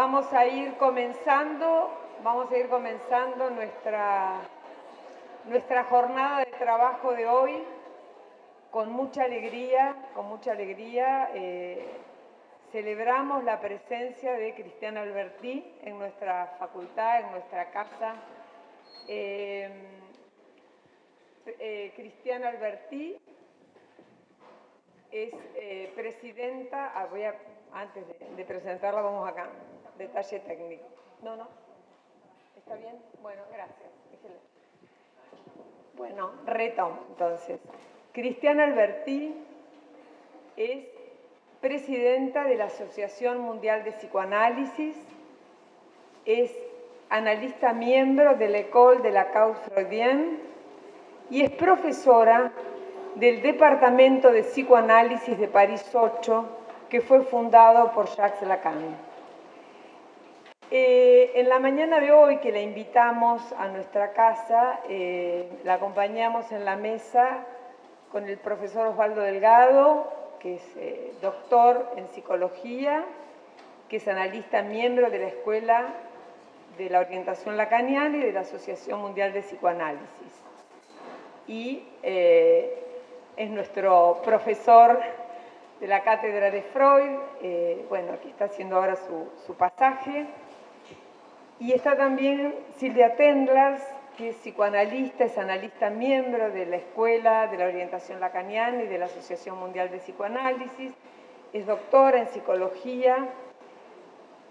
vamos a ir comenzando, vamos a ir comenzando nuestra, nuestra jornada de trabajo de hoy con mucha alegría, con mucha alegría. Eh, celebramos la presencia de Cristian Albertí en nuestra facultad, en nuestra casa. Eh, eh, Cristian Albertí es presidenta, ah, voy a antes de, presentarla, vamos acá. Detalle técnico. No, no. ¿Está bien? Bueno, gracias. Bueno, reto entonces. Cristiana Albertí es presidenta de la Asociación Mundial de Psicoanálisis, es analista miembro de la École de la Cause Freudienne y es profesora del Departamento de Psicoanálisis de París 8 que fue fundado por Jacques Lacan. Eh, en la mañana de hoy que la invitamos a nuestra casa, eh, la acompañamos en la mesa con el profesor Osvaldo Delgado, que es eh, doctor en psicología, que es analista miembro de la Escuela de la Orientación Lacaniana y de la Asociación Mundial de Psicoanálisis. Y es nuestro profesor de la cátedra de Freud, bueno, aquí está haciendo ahora su, pasaje. Y está también Silvia Tendlers, que es psicoanalista, es analista miembro de la Escuela de la Orientación Lacaniana y de la Asociación Mundial de Psicoanálisis, es doctora en psicología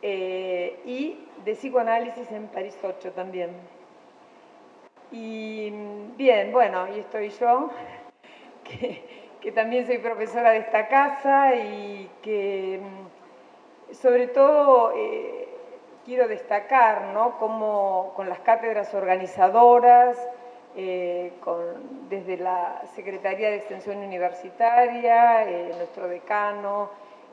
eh, y de psicoanálisis en París 8 también. Y bien, bueno, y estoy yo, que que también soy profesora de esta casa y que mm, sobre todo eh, quiero destacar ¿no? cómo con las cátedras organizadoras, eh, desde la Secretaría de Extensión Universitaria, eh, nuestro decano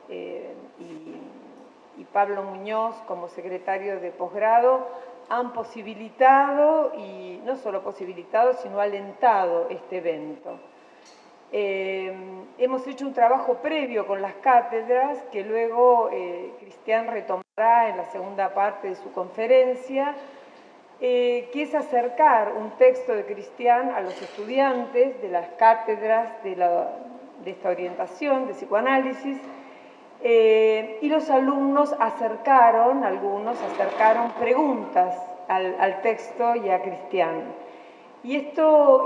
y, y Pablo Muñoz como secretario de posgrado, han posibilitado, y no solo posibilitado, sino alentado este evento. Eh, hemos hecho un trabajo previo con las cátedras que luego eh, Cristian retomará en la segunda parte de su conferencia, eh, que es acercar un texto de Cristian a los estudiantes de las cátedras de, esta orientación de psicoanálisis y los alumnos acercaron, algunos acercaron preguntas al, texto y a Cristian. Y esto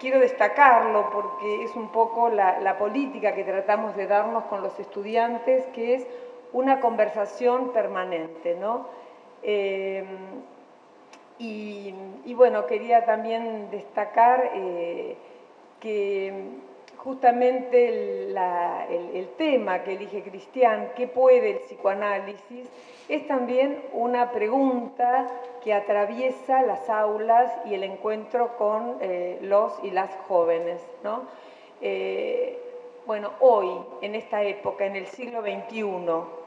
quiero destacarlo porque es un poco la, política que tratamos de darnos con los estudiantes, que es una conversación permanente, ¿no? Eh, y, bueno, quería también destacar eh, que justamente el, tema que elige Cristian, ¿qué puede el psicoanálisis? Es también una pregunta que atraviesa las aulas y el encuentro con eh, los y las jóvenes. ¿no? Eh, bueno, hoy, en esta época, en el siglo XXI,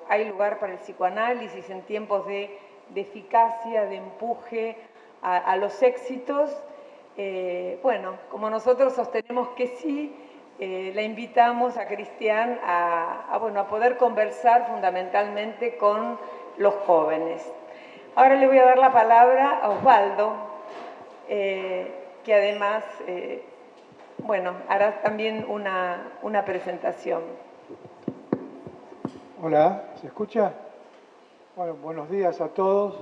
hay lugar para el psicoanálisis en tiempos de, eficacia, de empuje a, los éxitos. Eh, bueno, como nosotros sostenemos que sí, eh, la invitamos a Cristian a, bueno, a poder conversar fundamentalmente con los jóvenes. Ahora le voy a dar la palabra a Osvaldo, eh, que además, eh, bueno, hará también una, una presentación. Hola, ¿se escucha? Bueno, buenos días a todos.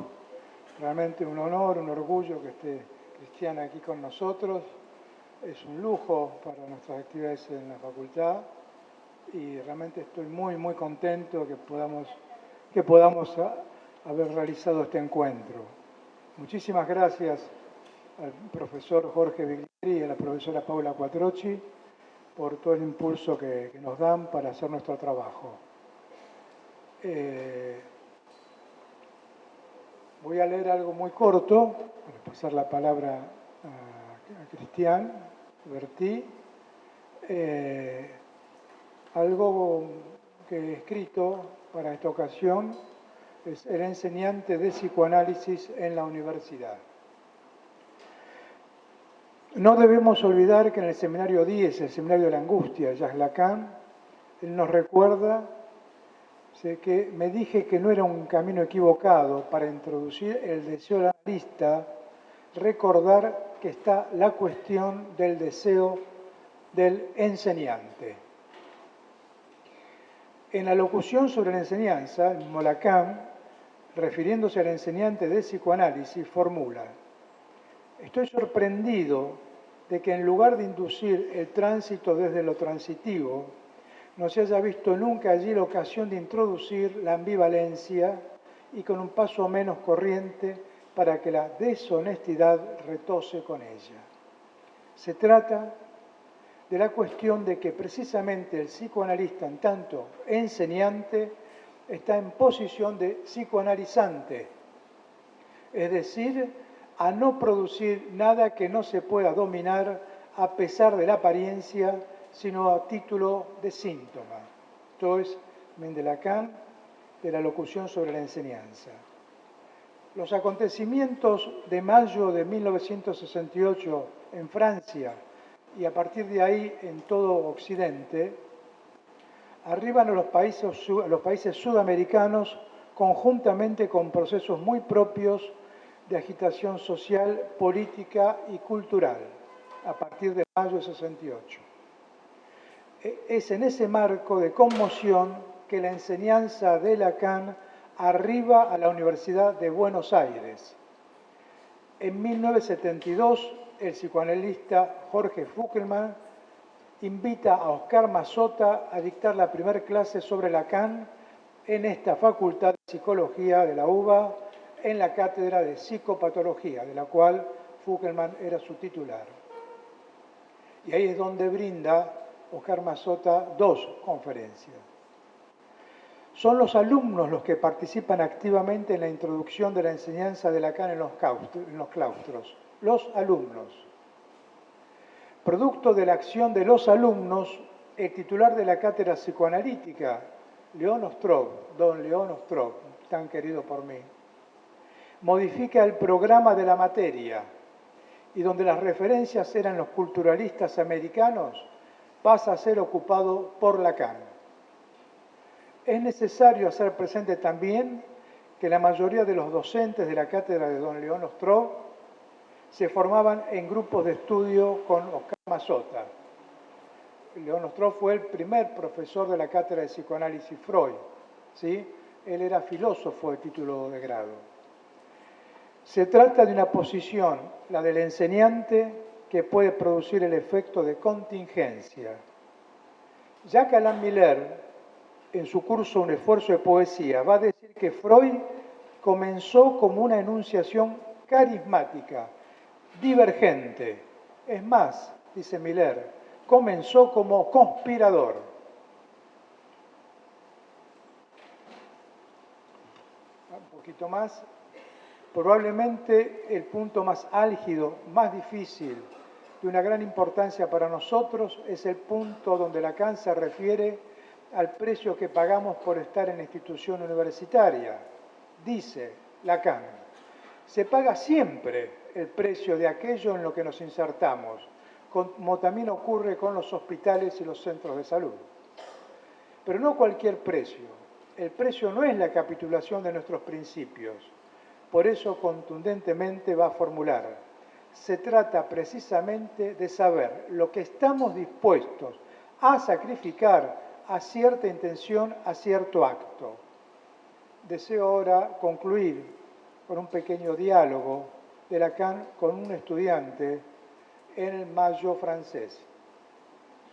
Realmente un honor, un orgullo que esté Cristian aquí con nosotros es un lujo para nuestras actividades en la facultad y realmente estoy muy, muy contento que podamos, que podamos haber realizado este encuentro. Muchísimas gracias al profesor Jorge Viglieri y a la profesora Paula Quattrocci por todo el impulso que, nos dan para hacer nuestro trabajo. Eh, voy a leer algo muy corto, para pasar la palabra a Cristian, vertí eh, algo que he escrito para esta ocasión, es el enseñante de psicoanálisis en la universidad. No debemos olvidar que en el seminario 10, el seminario de la angustia, Jacques Lacan, él nos recuerda Que me dije que no era un camino equivocado para introducir el deseo de la lista, recordar que está la cuestión del deseo del enseñante. En la locución sobre la enseñanza, Molacán, refiriéndose al enseñante de psicoanálisis, formula, estoy sorprendido de que en lugar de inducir el tránsito desde lo transitivo, no se haya visto nunca allí la ocasión de introducir la ambivalencia y con un paso menos corriente para que la deshonestidad retose con ella. Se trata de la cuestión de que precisamente el psicoanalista, en tanto enseñante, está en posición de psicoanalizante, es decir, a no producir nada que no se pueda dominar a pesar de la apariencia, sino a título de síntoma. Esto es de la locución sobre la enseñanza. Los acontecimientos de mayo de 1968 en Francia y a partir de ahí en todo Occidente, arriban a los países, a los países sudamericanos conjuntamente con procesos muy propios de agitación social, política y cultural a partir de mayo de 68. E, es en ese marco de conmoción que la enseñanza de Lacan arriba a la Universidad de Buenos Aires. En 1972, el psicoanalista Jorge Fuckelman invita a Oscar Mazota a dictar la primera clase sobre Lacan en esta Facultad de Psicología de la UBA en la cátedra de psicopatología, de la cual Fuckelman era su titular. Y ahí es donde brinda Oscar Mazota dos conferencias. Son los alumnos los que participan activamente en la introducción de la enseñanza de Lacan en los claustros. Los alumnos. Producto de la acción de los alumnos, el titular de la cátedra psicoanalítica, León Ostrov, don León Ostrov, tan querido por mí, modifica el programa de la materia y donde las referencias eran los culturalistas americanos, pasa a ser ocupado por Lacan. Es necesario hacer presente también que la mayoría de los docentes de la cátedra de don León Ostrov se formaban en grupos de estudio con Oscar Mazota. León Ostrov fue el primer profesor de la cátedra de psicoanálisis Freud. ¿sí? Él era filósofo de título de grado. Se trata de una posición, la del enseñante, que puede producir el efecto de contingencia. Jacques Alain Miller, en su curso Un esfuerzo de poesía, va a decir que Freud comenzó como una enunciación carismática, divergente. Es más, dice Miller, comenzó como conspirador. Un poquito más, Probablemente el punto más álgido, más difícil, de una gran importancia para nosotros, es el punto donde Lacan se refiere al precio que pagamos por estar en la institución universitaria. Dice Lacan, se paga siempre el precio de aquello en lo que nos insertamos, como también ocurre con los hospitales y los centros de salud. Pero no cualquier precio. El precio no es la capitulación de nuestros principios, por eso contundentemente va a formular, se trata precisamente de saber lo que estamos dispuestos a sacrificar a cierta intención, a cierto acto. Deseo ahora concluir con un pequeño diálogo de Lacan con un estudiante en el Mayo francés,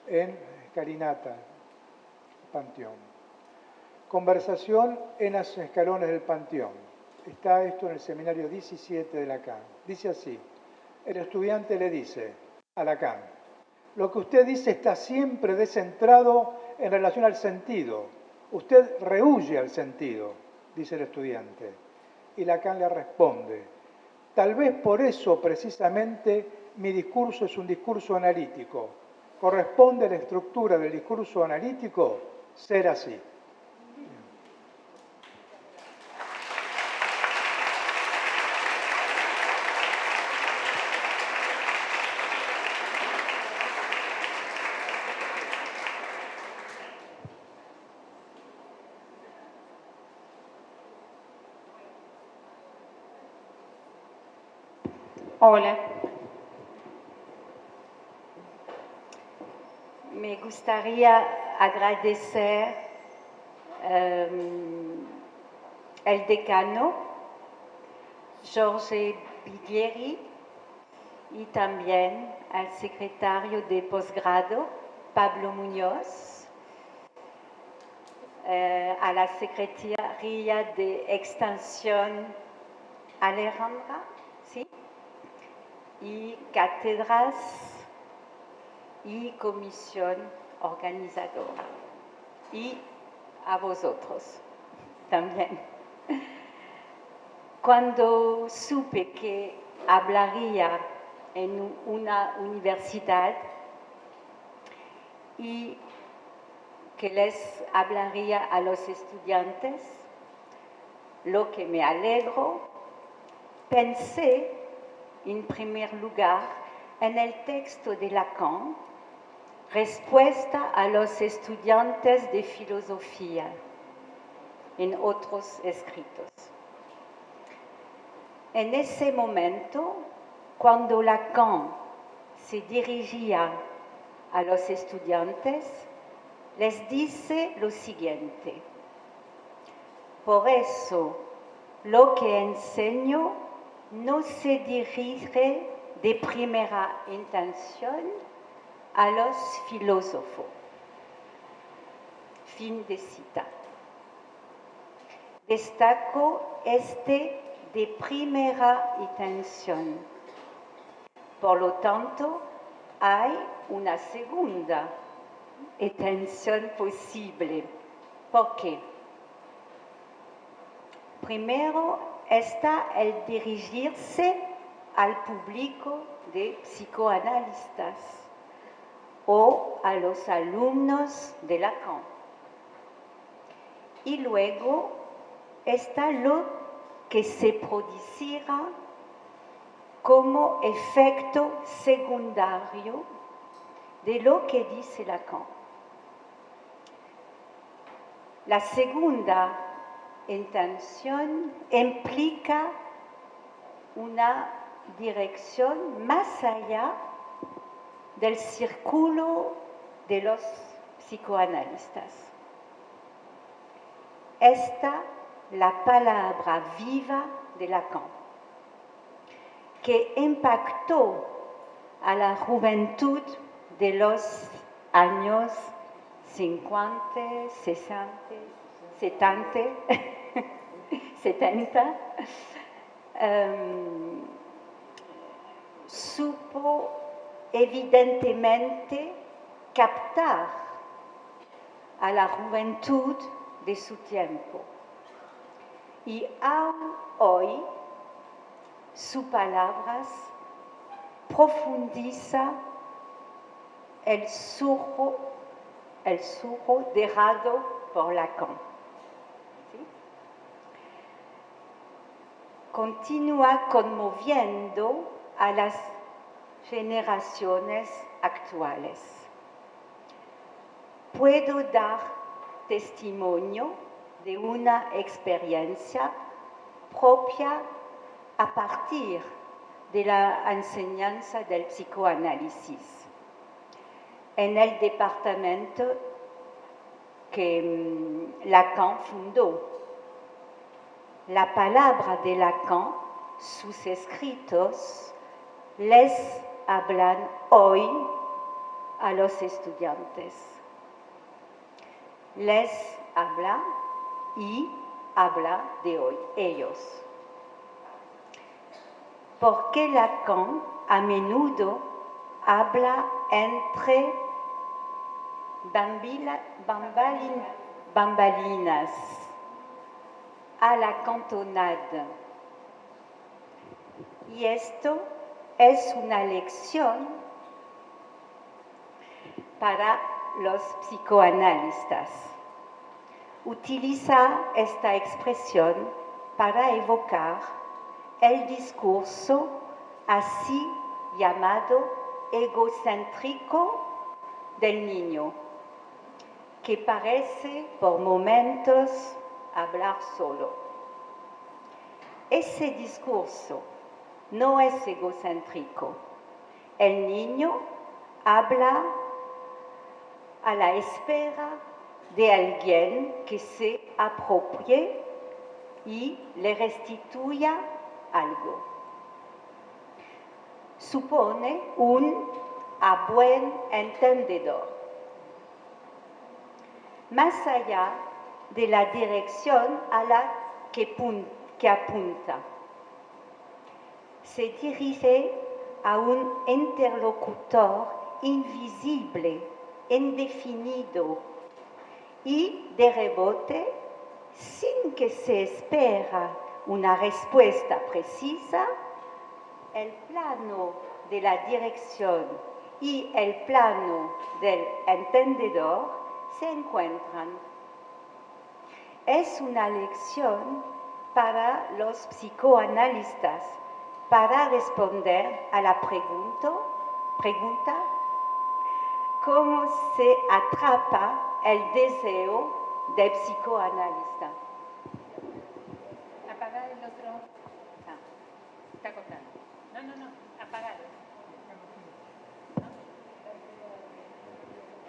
en Carinata, Panteón. Conversación en los escalones del Panteón está esto en el seminario 17 de Lacan. Dice así, el estudiante le dice a Lacan, lo que usted dice está siempre descentrado en relación al sentido. Usted rehuye al sentido, dice el estudiante. Y Lacan le responde, tal vez por eso precisamente mi discurso es un discurso analítico. Corresponde a la estructura del discurso analítico ser así. Hola. Me gustaría agradecer eh, el decano, Jorge Biglieri, y también al secretario de posgrado, Pablo Muñoz, eh, a la Secretaría de Extensión Alejandra, ¿sí? Y cátedras y comisión organizadora. Y a vosotros también. Cuando supe que hablaría en una universidad y que les hablaría a los estudiantes, lo que me alegro, pensé en primer lugar en el texto de Lacan, respuesta a los estudiantes de filosofía, en otros escritos. En ese momento, cuando Lacan se dirigía a los estudiantes, les dice lo siguiente. Por eso, lo que enseño no se dirige de primera intención a los filósofos. Fin de cita. Destaco este de primera intención. Por lo tanto, hay una segunda intención posible. ¿Por qué? Primero está el dirigirse al público de psicoanalistas o a los alumnos de Lacan. Y luego está lo que se produciera como efecto secundario de lo que dice Lacan. La segunda intención implica una dirección más allá del círculo de los psicoanalistas. Esta la palabra viva de Lacan, que impactó a la juventud de los años 50, 60, 70, 70 supo evidentemente captar a la juventud de su tiempo y aún hoy sus palabras profundiza el surco, el surco dejado por Lacan. Continúa conmoviendo a las generaciones actuales. Puedo dar testimonio de una experiencia propia a partir de la enseñanza del psicoanálisis. En el departamento que mm, Lacan fundó, la palabra de Lacan, sus escritos, les hablan hoy a los estudiantes. Les habla y habla de hoy, ellos. Porque Lacan a menudo habla entre bambalinas a la cantonade. Y esto es una lección para los psicoanalistas utiliza esta expresión para evocar el discurso así llamado egocéntrico del niño, que parece por momentos hablar solo. Ese discurso no es egocéntrico. El niño habla a la espera de alguien que se apropie y le restituya algo. Supone un a buen entendedor. Más allá de la dirección a la que, que apunta. Se dirige a un interlocutor invisible, indefinido y de rebote, sin que se espera una respuesta precisa, el plano de la dirección y el plano del entendedor se encuentran. Es una lección para los psicoanalistas para responder a la pregunta, pregunta ¿cómo se atrapa el deseo del psicoanalista? Apagar el otro. Ah, está cortando. No, no, no, apagado.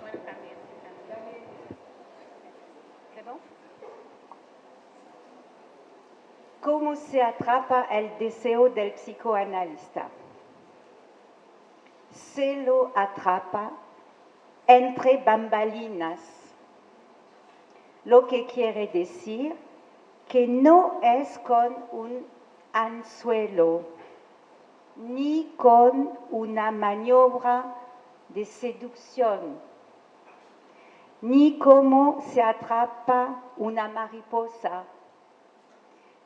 Bueno, también. ¿C'est bon? ¿Cómo se atrapa el deseo del psicoanalista? Se lo atrapa entre bambalinas, lo que quiere decir que no es con un anzuelo ni con una maniobra de seducción, ni como se atrapa una mariposa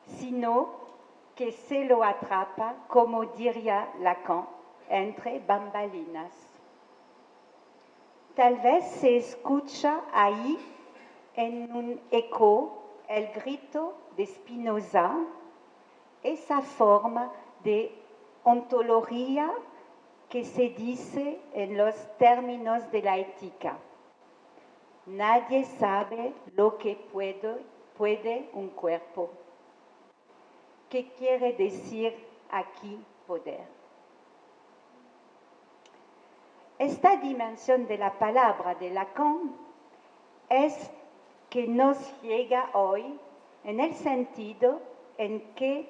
sino que se lo atrapa, como diría Lacan, entre bambalinas. Tal vez se escucha ahí en un eco el grito de Spinoza, esa forma de ontología que se dice en los términos de la ética. Nadie sabe lo que puede, puede un cuerpo. ¿Qué quiere decir aquí poder? Esta dimensión de la palabra de Lacan es que nos llega hoy en el sentido en que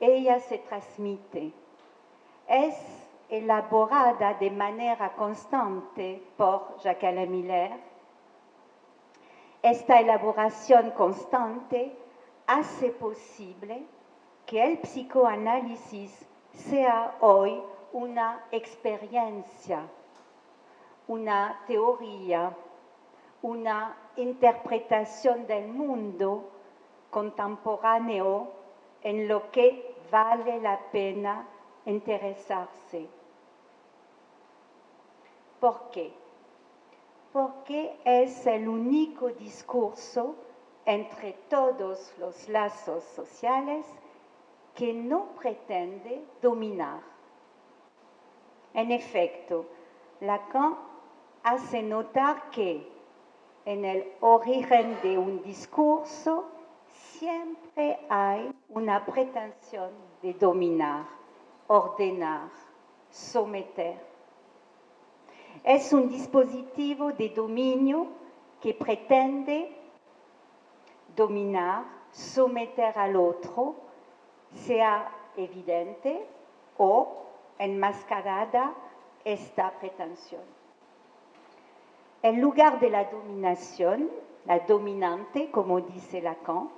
ella se transmite. Es elaborada de manera constante por Jacques Miller. Esta elaboración constante hace posible que el psicoanálisis sea hoy una experiencia, una teoría, una interpretación del mundo contemporáneo en lo que vale la pena interesarse. ¿Por qué? Porque es el único discurso entre todos los lazos sociales que no pretende dominar. En efecto, Lacan hace notar que en el origen de un discurso siempre hay una pretensión de dominar, ordenar, someter. Es un dispositivo de dominio que pretende dominar, someter al otro sea evidente o enmascarada esta pretensión. En lugar de la dominación, la dominante, como dice Lacan,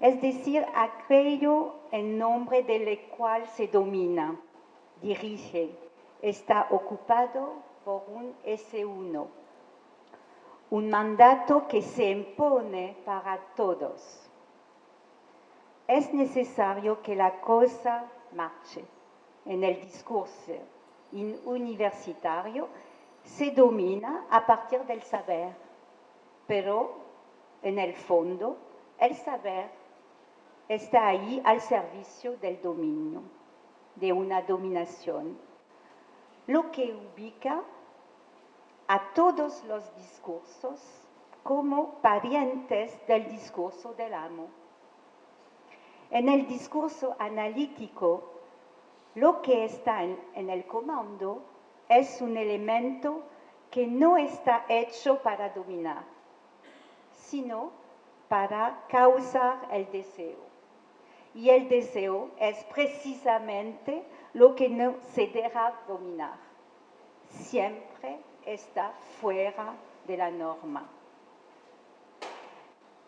es decir, aquello en nombre del cual se domina, dirige, está ocupado por un S1, un mandato que se impone para todos es necesario que la cosa marche. En el discurso universitario se domina a partir del saber, pero en el fondo el saber está ahí al servicio del dominio, de una dominación, lo que ubica a todos los discursos como parientes del discurso del amo. En el discurso analítico, Lo que está en, en el comando es un elemento que no está hecho para dominar, sino para causar el deseo. Y el deseo es precisamente lo que no se deja dominar. Siempre está fuera de la norma.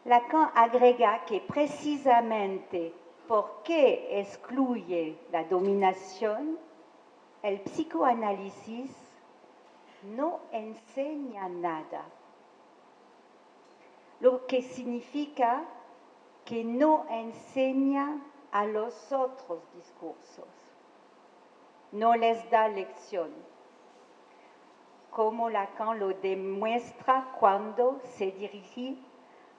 Lacan agrega que precisamente porque excluye la dominación, el psicoanálisis no enseña nada, lo que significa que no enseña a los otros discursos, no les da lección, como Lacan lo demuestra cuando se dirige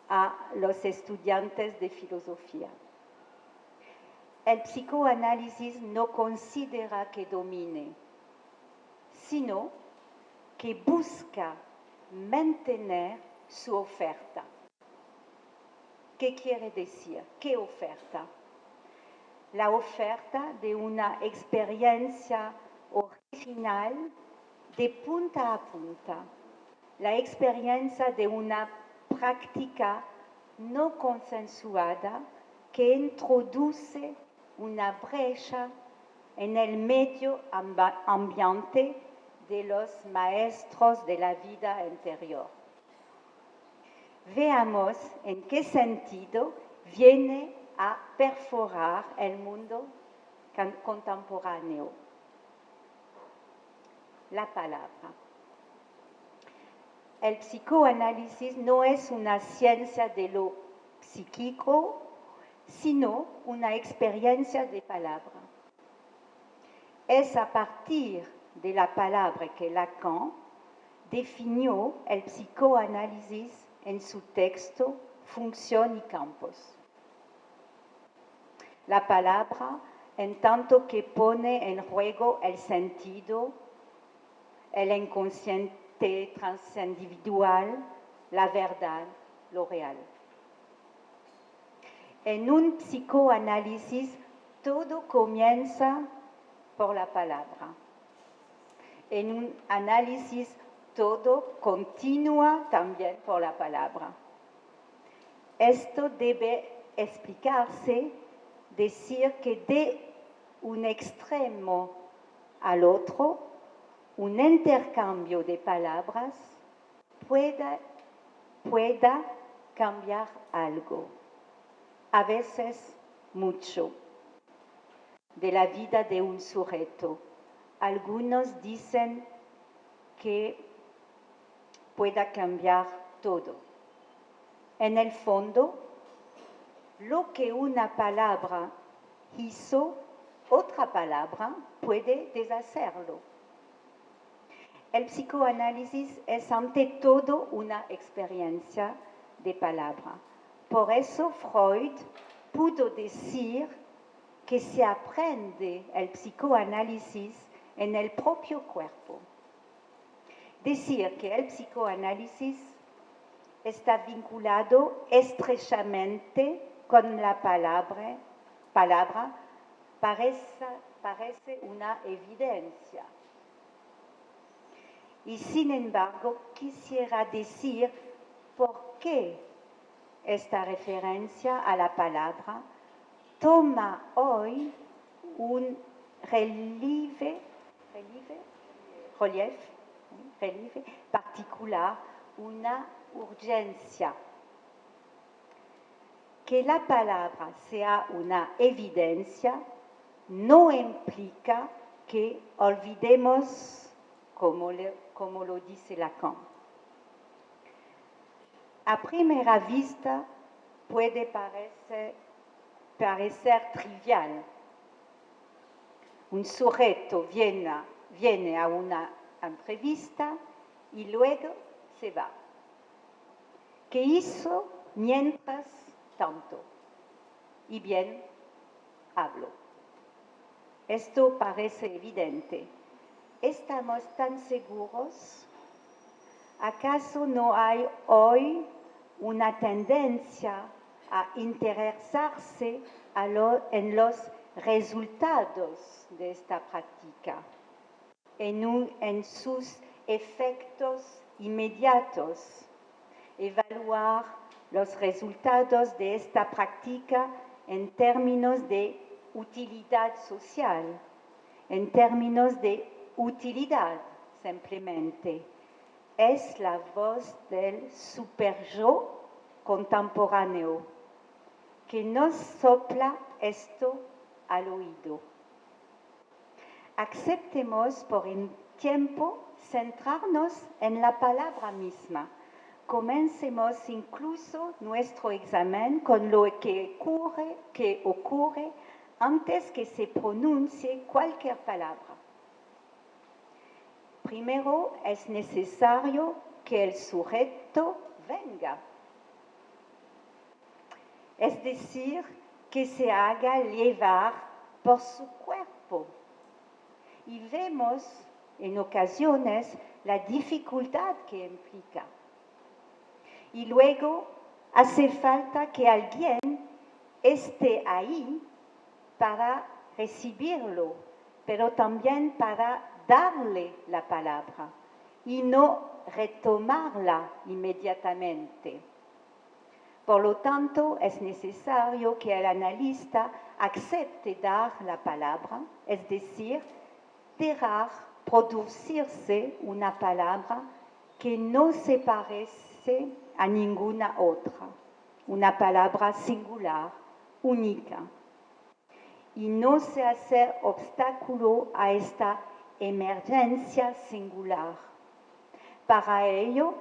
a los estudiantes de filosofía. El psicoanálisis no considera que domine, sino que busca mantener su oferta. ¿Qué quiere decir? ¿Qué oferta? La oferta de una experiencia original de punta a punta, la experiencia de una práctica no consensuada que introduce una brecha en el medio ambiente de los maestros de la vida interior. Veamos en qué sentido viene a perforar el mundo contemporáneo. La palabra. El psicoanálisis no es una ciencia de lo psíquico, sino una experiencia de palabra. Es a partir de la palabra que Lacan definió el psicoanálisis en su texto Función y Campos. La palabra, en tanto que pone en juego el sentido, el inconsciente transindividual, la verdad, lo real. En un psicoanálisis, todo comienza por la palabra. En un análisis, todo continúa también por la palabra. Esto debe explicarse, decir que de un extremo al otro, un intercambio de palabras pueda, cambiar algo a veces mucho, de la vida de un sujeto. Algunos dicen que pueda cambiar todo. En el fondo, lo que una palabra hizo, otra palabra puede deshacerlo. El psicoanálisis es ante todo una experiencia de palabra. Por eso Freud pudo decir que se aprende el psicoanálisis en el propio cuerpo. Decir que el psicoanálisis está vinculado estrechamente con la palabra, palabra parece, parece una evidencia. Y sin embargo, quisiera decir por qué esta referencia a la palabra toma hoy un relieve, relieve, relieve particular, una urgencia. Que la palabra sea una evidencia no implica que olvidemos, como, le, como lo dice Lacan. A primera vista puede parecer, trivial. Un sujeto viene a una entrevista y luego se va. ¿Qué hizo mientras tanto? Y bien, hablo. Esto parece evidente. ¿Estamos tan seguros? ¿Acaso no hay hoy una tendencia a interesarse en los resultados de esta práctica, en, en sus efectos inmediatos, evaluar los resultados de esta práctica en términos de utilidad social, en términos de utilidad simplemente. Es la voz del super yo contemporáneo que nos sopla esto al oído. Aceptemos por un tiempo centrarnos en la palabra misma. Comencemos incluso nuestro examen con lo que ocurre, que ocurre antes que se pronuncie cualquier palabra. Primero es necesario que el sujeto venga, es decir, que se haga llevar por su cuerpo. Y vemos en ocasiones la dificultad que implica. Y luego hace falta que alguien esté ahí para recibirlo, pero también para darle la palabra y no retomarla inmediatamente. Por lo tanto, es necesario que el analista acepte dar la palabra, es decir, dejar producirse una palabra que no se parece a ninguna otra, una palabra singular, única, y no se hace obstáculo a esta emergencia singular. Para ello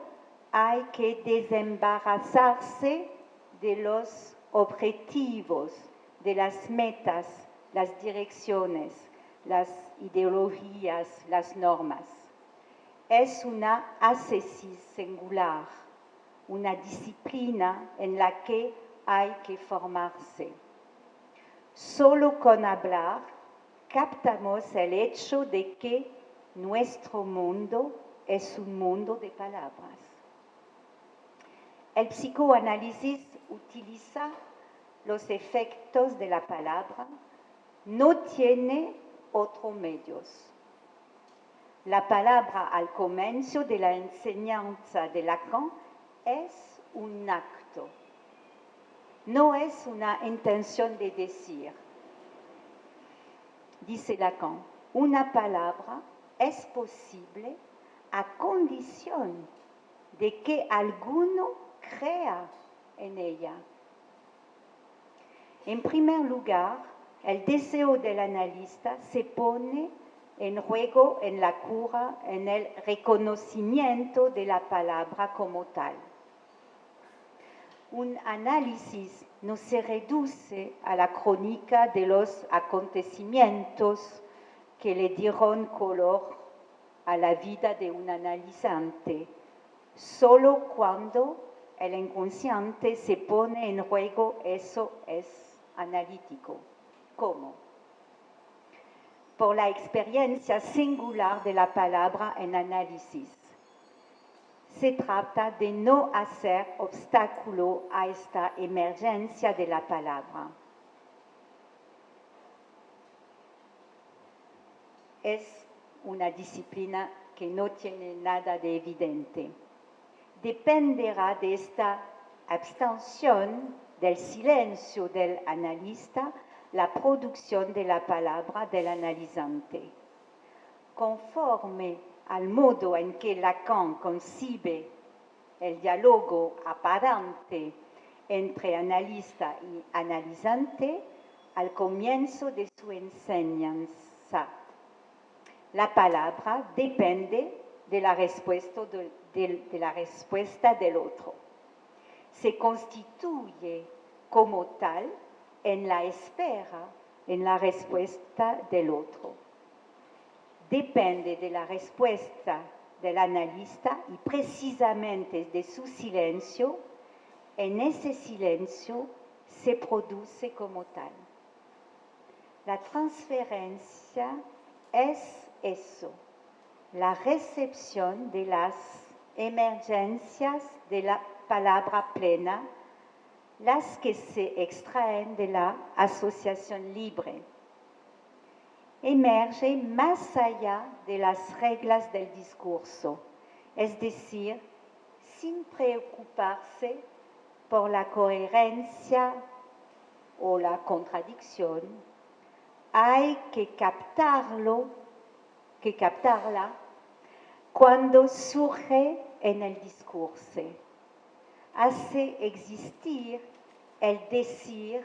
hay que desembarazarse de los objetivos, de las metas, las direcciones, las ideologías, las normas. Es una ascesis singular, una disciplina en la que hay que formarse. Solo con hablar captamos el hecho de que nuestro mundo es un mundo de palabras. El psicoanálisis utiliza los efectos de la palabra, no tiene otros medios. La palabra al comienzo de la enseñanza de Lacan es un acto, no es una intención de decir. Dice Lacan, una palabra es posible a condición de que alguno crea en ella. En primer lugar, el deseo del analista se pone en juego en la cura, en el reconocimiento de la palabra como tal. Un análisis no se reduce a la crónica de los acontecimientos que le dieron color a la vida de un analizante, solo cuando el inconsciente se pone en juego, eso es analítico. ¿Cómo? Por la experiencia singular de la palabra en análisis. Se trata de no hacer obstáculo a esta emergencia de la palabra. Es una disciplina que no tiene nada de evidente. Dependerá de esta abstención del silencio del analista la producción de la palabra del analizante. Conforme al modo en que Lacan concibe el diálogo aparente entre analista y analizante al comienzo de su enseñanza. La palabra depende de la respuesta, de, la respuesta del otro. Se constituye como tal en la espera, en la respuesta del otro. Depende de la respuesta del analista y precisamente de su silencio, en ese silencio se produce como tal. La transferencia es eso, la recepción de las emergencias de la palabra plena las que se extraen de la asociación libre, emerge más allá de las reglas del discurso, es decir, sin preocuparse por la coherencia o la contradicción, hay que captarlo, que captarla cuando surge en el discurso. Hace existir el decir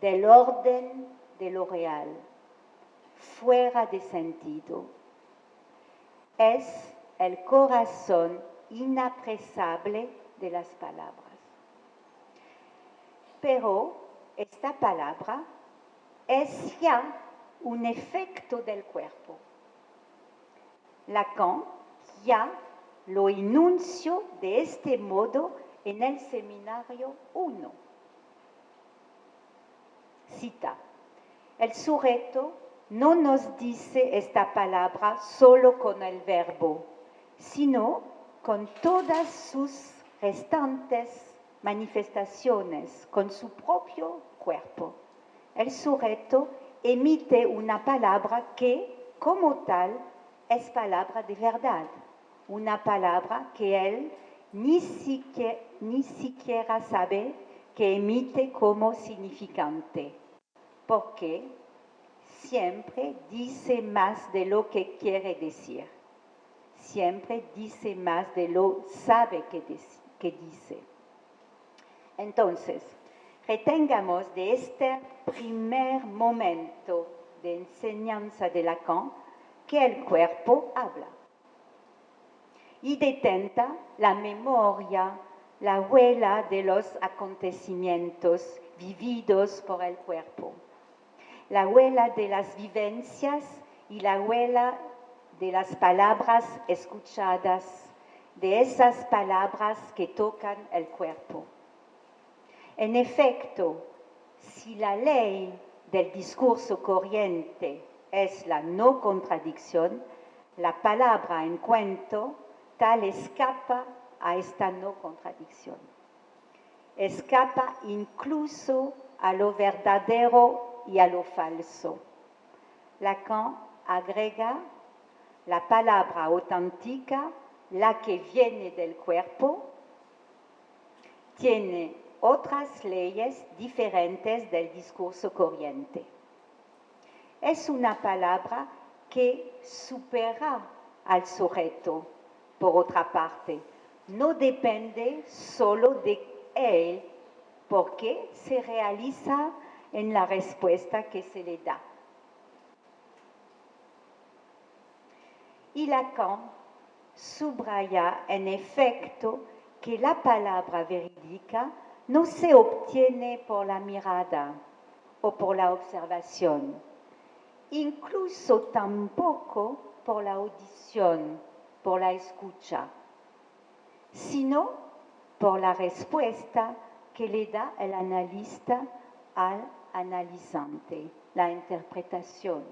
del orden de lo real, fuera de sentido. Es el corazón inapresable de las palabras. Pero esta palabra es ya un efecto del cuerpo. Lacan ya lo enunció de este modo en el seminario 1. Cita, el sujeto no nos dice esta palabra solo con el verbo, sino con todas sus restantes manifestaciones, con su propio cuerpo. El sujeto emite una palabra que, como tal, es palabra de verdad, una palabra que él ni siquiera, sabe que emite como significante, porque siempre dice más de lo que quiere decir, siempre dice más de lo sabe que, dice. Entonces, retengamos de este primer momento de enseñanza de Lacan que el cuerpo habla. Y detenta la memoria, la huella de los acontecimientos vividos por el cuerpo, la huella de las vivencias y la huella de las palabras escuchadas, de esas palabras que tocan el cuerpo. En efecto, si la ley del discurso corriente es la no contradicción, la palabra en cuento tal escapa a esta no contradicción. Escapa incluso a lo verdadero y a lo falso. Lacan agrega la palabra auténtica, la que viene del cuerpo, tiene otras leyes diferentes del discurso corriente. Es una palabra que supera al sujeto, por otra parte. No depende solo de él, porque se realiza en la respuesta que se le da. Y Lacan subraya en efecto que la palabra verídica no se obtiene por la mirada o por la observación, incluso tampoco por la audición, por la escucha, sino por la respuesta que le da el analista al analizante, la interpretación.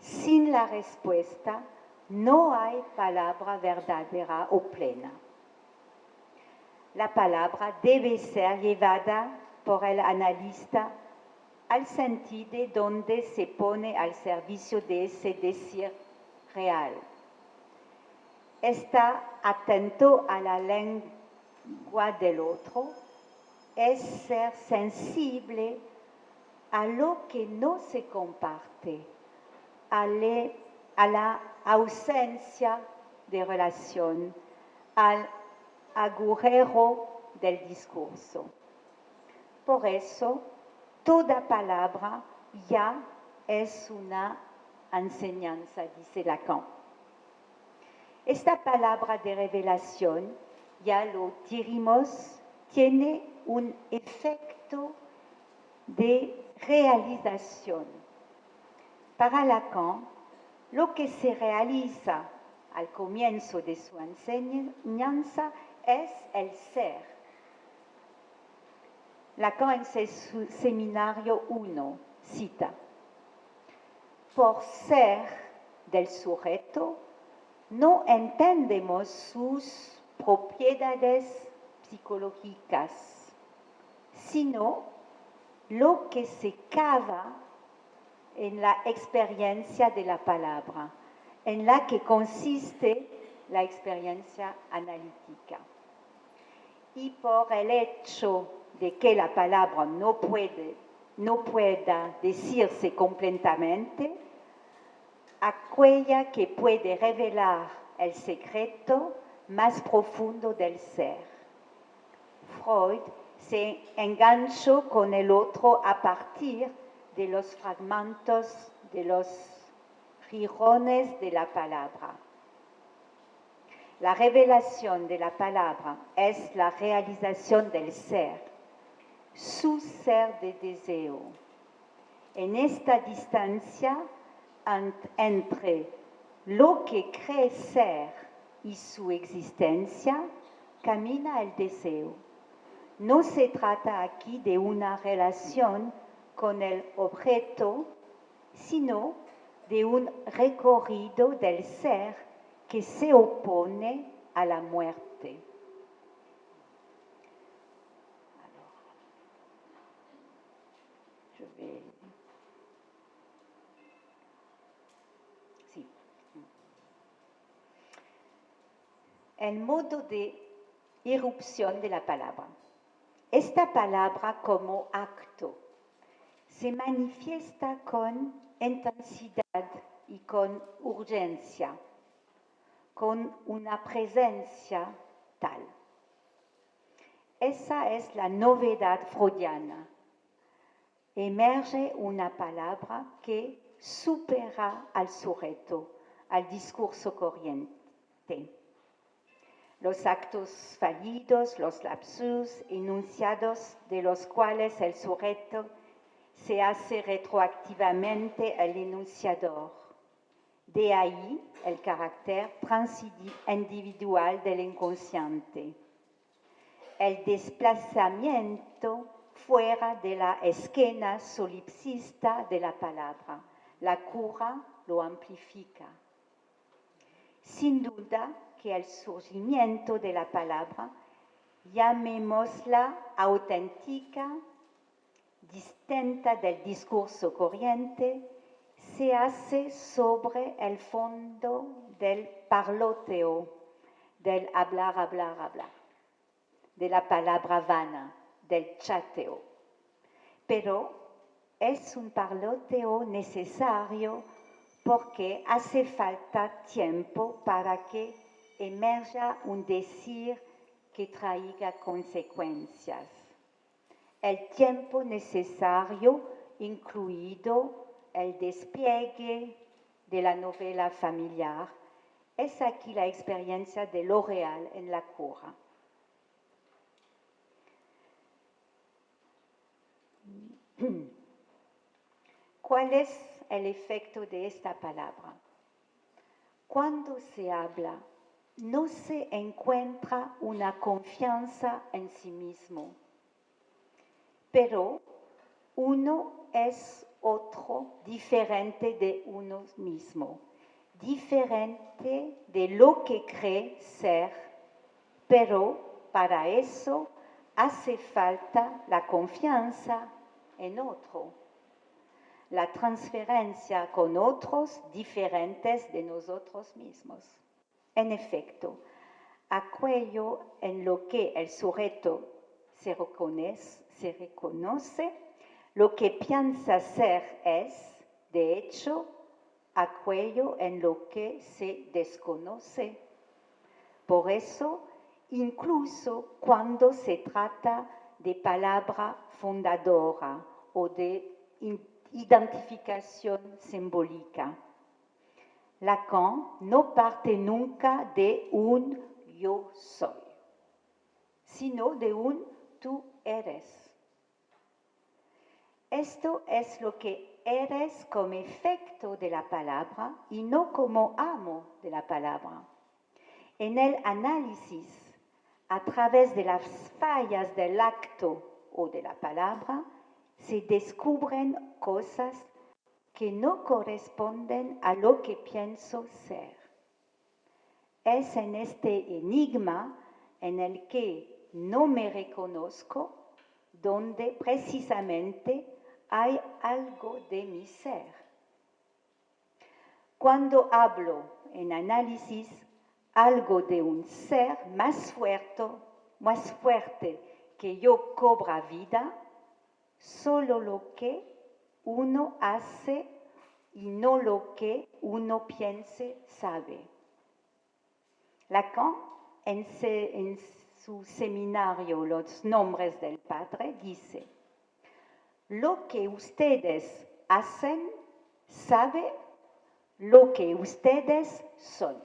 Sin la respuesta no hay palabra verdadera o plena la palabra debe ser llevada por el analista al sentido donde se pone al servicio de ese decir real. Está atento a la lengua del otro, es ser sensible a lo que no se comparte, a, la ausencia de relación, al agujero del discurso. Por eso, toda palabra ya es una enseñanza, dice Lacan. Esta palabra de revelación, ya lo dirimos, tiene un efecto de realización. Para Lacan, lo que se realiza al comienzo de su enseñanza es el ser. Lacan en su seminario 1 cita, por ser del sujeto, no entendemos sus propiedades psicológicas, sino lo que se cava en la experiencia de la palabra, en la que consiste la experiencia analítica. Y por el hecho de que la palabra no, puede, no pueda decirse completamente, aquella que puede revelar el secreto más profundo del ser. Freud se enganchó con el otro a partir de los fragmentos, de los girones de la palabra. La revelación de la palabra es la realización del ser, su ser de deseo. En esta distancia entre lo que cree ser y su existencia, camina el deseo. No se trata aquí de una relación con el objeto, sino de un recorrido del ser que se opone a la muerte. El modo de irrupción de la palabra. Esta palabra como acto se manifiesta con intensidad y con urgencia con una presencia tal. Esa es la novedad freudiana. Emerge una palabra que supera al sujeto, al discurso corriente. Los actos fallidos, los lapsus enunciados de los cuales el sujeto se hace retroactivamente el enunciador de ahí el carácter transindividual del inconsciente. El desplazamiento fuera de la esquina solipsista de la palabra. La cura lo amplifica. Sin duda que el surgimiento de la palabra, llamémosla auténtica, distinta del discurso corriente, se hace sobre el fondo del parloteo, del hablar, hablar, hablar, de la palabra vana, del chateo. Pero es un parloteo necesario porque hace falta tiempo para que emerja un decir que traiga consecuencias. El tiempo necesario incluido el despliegue de la novela familiar, es aquí la experiencia de lo real en la cura. ¿Cuál es el efecto de esta palabra? Cuando se habla, no se encuentra una confianza en sí mismo, pero uno es otro diferente de uno mismo, diferente de lo que cree ser, pero para eso hace falta la confianza en otro, la transferencia con otros diferentes de nosotros mismos. En efecto, aquello en lo que el sujeto se reconoce, se reconoce lo que piensa ser es, de hecho, aquello en lo que se desconoce. Por eso, incluso cuando se trata de palabra fundadora o de identificación simbólica, Lacan no parte nunca de un yo soy, sino de un tú eres. Esto es lo que eres como efecto de la palabra y no como amo de la palabra. En el análisis, a través de las fallas del acto o de la palabra, se descubren cosas que no corresponden a lo que pienso ser. Es en este enigma en el que no me reconozco donde precisamente hay algo de mi ser. Cuando hablo en análisis algo de un ser más fuerte, más fuerte que yo cobra vida, solo lo que uno hace y no lo que uno piense sabe. Lacan, en, en su seminario Los Nombres del Padre, dice, lo que ustedes hacen sabe lo que ustedes son.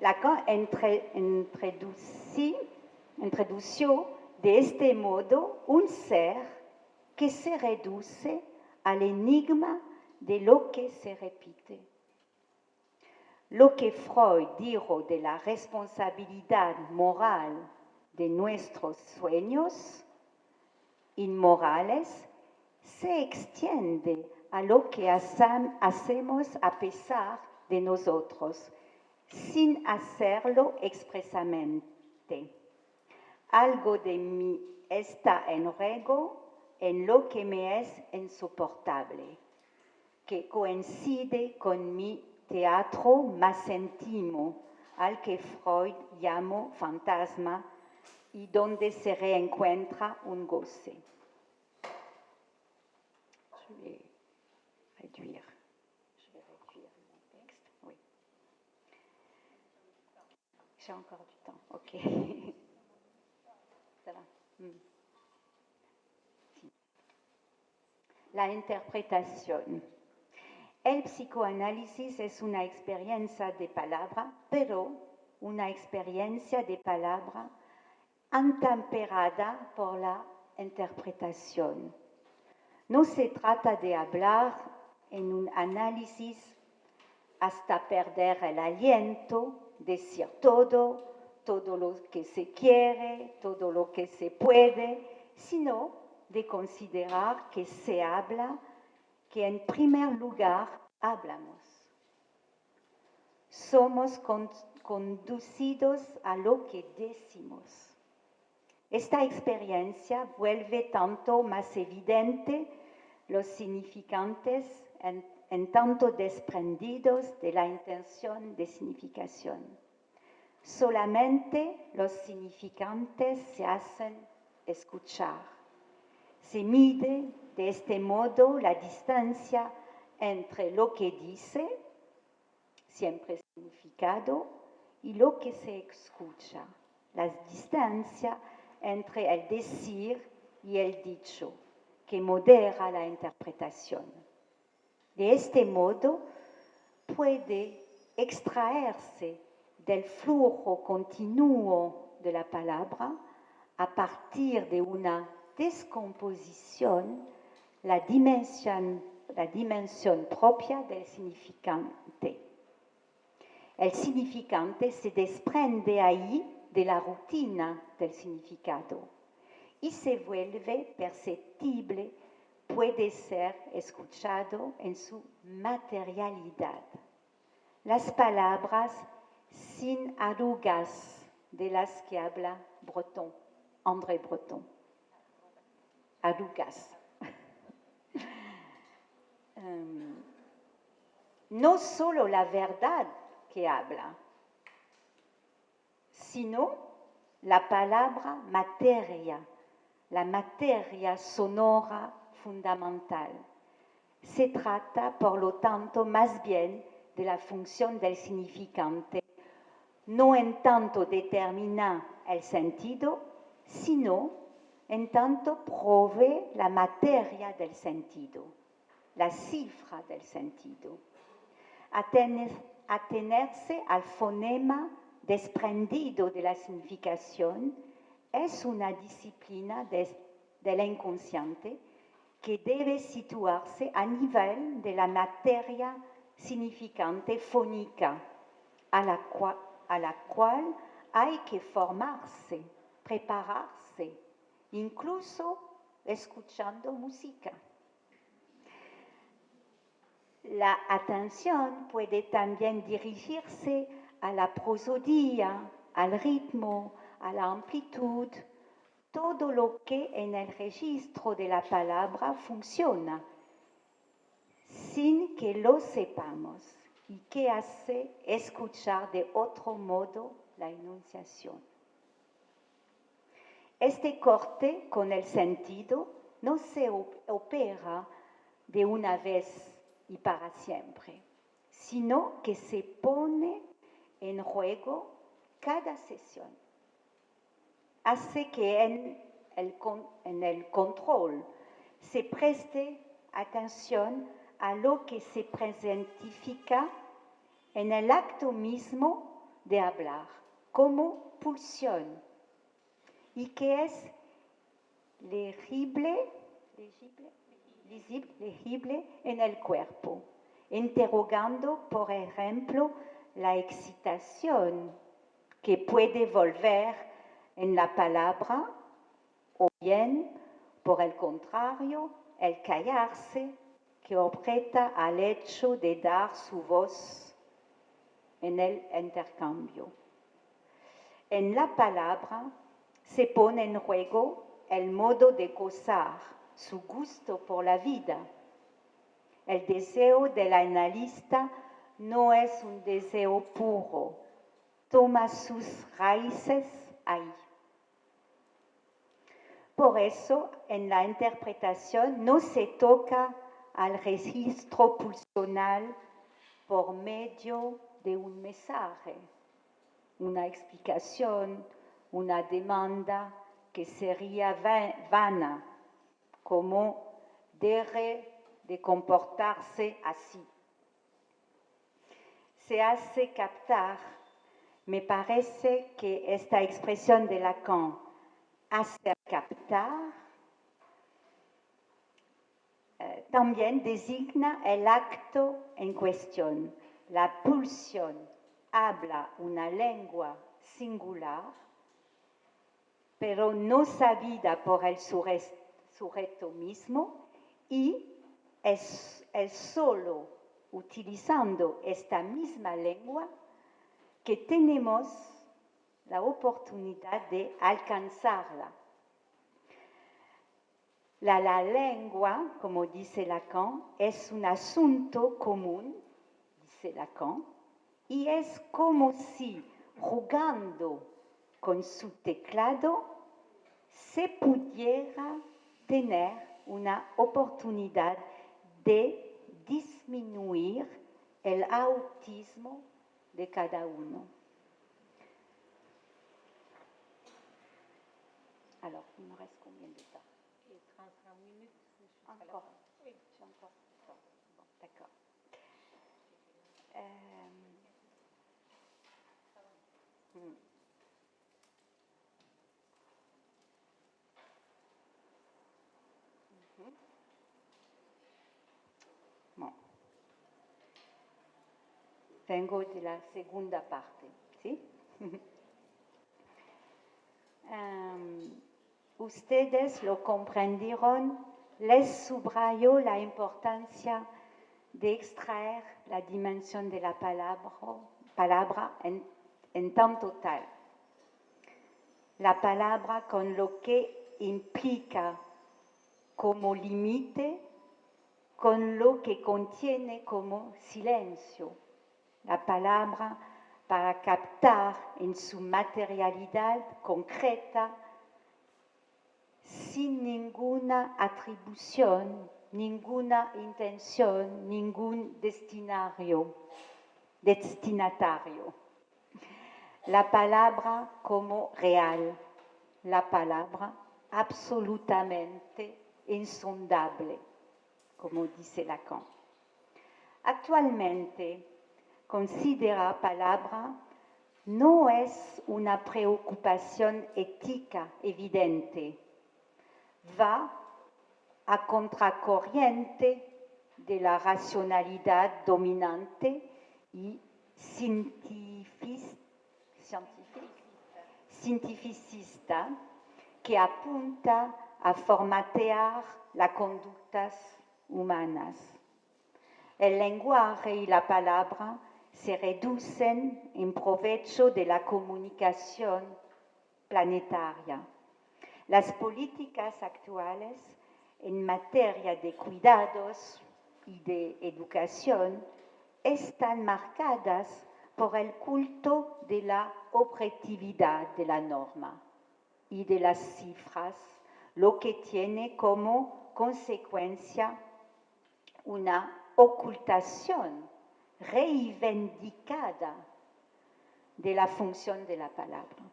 Lacan introdució de este modo un ser que se reduce al enigma de lo que se repite. Lo que Freud dijo de la responsabilidad moral de nuestros sueños inmorales se extiende a lo que hacemos a pesar de nosotros, sin hacerlo expresamente. Algo de mí está en juego en lo que me es insoportable, que coincide con mi teatro más íntimo, al que Freud llamó fantasma y donde se reencuentra un goce. La interpretación. El psicoanálisis es una experiencia de palabra, pero una experiencia de palabra antemperada por la interpretación. No se trata de hablar en un análisis hasta perder el aliento, decir todo, todo lo que se quiere, todo lo que se puede, sino de considerar que se habla, que en primer lugar hablamos. Somos conducidos a lo que decimos. Esta experiencia vuelve tanto más evidente los significantes en, tanto desprendidos de la intención de significación. Solamente los significantes se hacen escuchar. Se mide de este modo la distancia entre lo que dice, siempre significado, y lo que se escucha. La distancia entre el decir y el dicho, que modera la interpretación. De este modo, puede extraerse del flujo continuo de la palabra a partir de una descomposición la dimensión, la dimensión propia del significante. El significante se desprende ahí de la rutina del significado y se vuelve perceptible, puede ser escuchado en su materialidad. Las palabras sin arrugas de las que habla Breton, André Breton. Arrugas. Em, no solo la verdad que habla, sino la palabra materia, la materia sonora fundamental. Se trata, por lo tanto, más bien de la función del significante, no en tanto determina el sentido, sino en tanto provee la materia del sentido, la cifra del sentido. Atenerse al fonema desprendido de la significación, es una disciplina del inconsciente que debe situarse a nivel de la materia significante fónica, a la, cual, a la cual hay que formarse, incluso escuchando música. La atención puede también dirigirse a la prosodía, al ritmo, a la amplitud todo lo que en el registro de la palabra funciona, sin que lo sepamos, y que hace escuchar de otro modo la enunciación. Este corte con el sentido no se opera de una vez y para siempre, sino que se pone en juego cada sesión. Hace que en el, en el control se preste atención a lo que se presentifica en el acto mismo de hablar, como pulsión, y que es? Legible, legible legible en el cuerpo, interrogando, por ejemplo, la excitación que puede volver en la palabra o bien, por el contrario, el callarse que objeta al hecho de dar su voz en el intercambio. En la palabra se pone en juego el modo de gozar su gusto por la vida. El deseo del analista no es un deseo puro, toma sus raíces ahí. Por eso, en la interpretación no se toca al registro pulsional por medio de un mensaje, una explicación, una demanda que sería vana como de comportarse así. Se hace captar, me parece que esta expresión de Lacan, hacer captar, eh, también designa el acto en cuestión. La pulsión habla una lengua singular, pero no sabida por el sujeto mismo y es, solo utilizando esta misma lengua que tenemos la oportunidad de alcanzarla. La, la, lengua, como dice Lacan, es un asunto común, dice Lacan, y es como si jugando con su teclado se pudiera tener una oportunidad de disminuir el autismo de cada uno. Vengo de la segunda parte, ¿sí? um, ustedes lo comprendieron, les subrayo la importancia de extraer la dimensión de la palabra, palabra en, en tanto tal. La palabra con lo que implica como límite, con lo que contiene como silencio la palabra para captar en su materialidad concreta sin ninguna atribución, ninguna intención, ningún destinario, destinatario. La palabra como real, la palabra absolutamente insondable, como dice Lacan. Actualmente, considera palabra no es una preocupación ética evidente. Va a contracorriente de la racionalidad dominante y cientificista que apunta a formatear las conductas humanas. El lenguaje y la palabra se reducen en provecho de la comunicación planetaria. Las políticas actuales en materia de cuidados y de educación están marcadas por el culto de la objetividad de la norma y de las cifras, lo que tiene como consecuencia una ocultación reivindicada de la función de la palabra.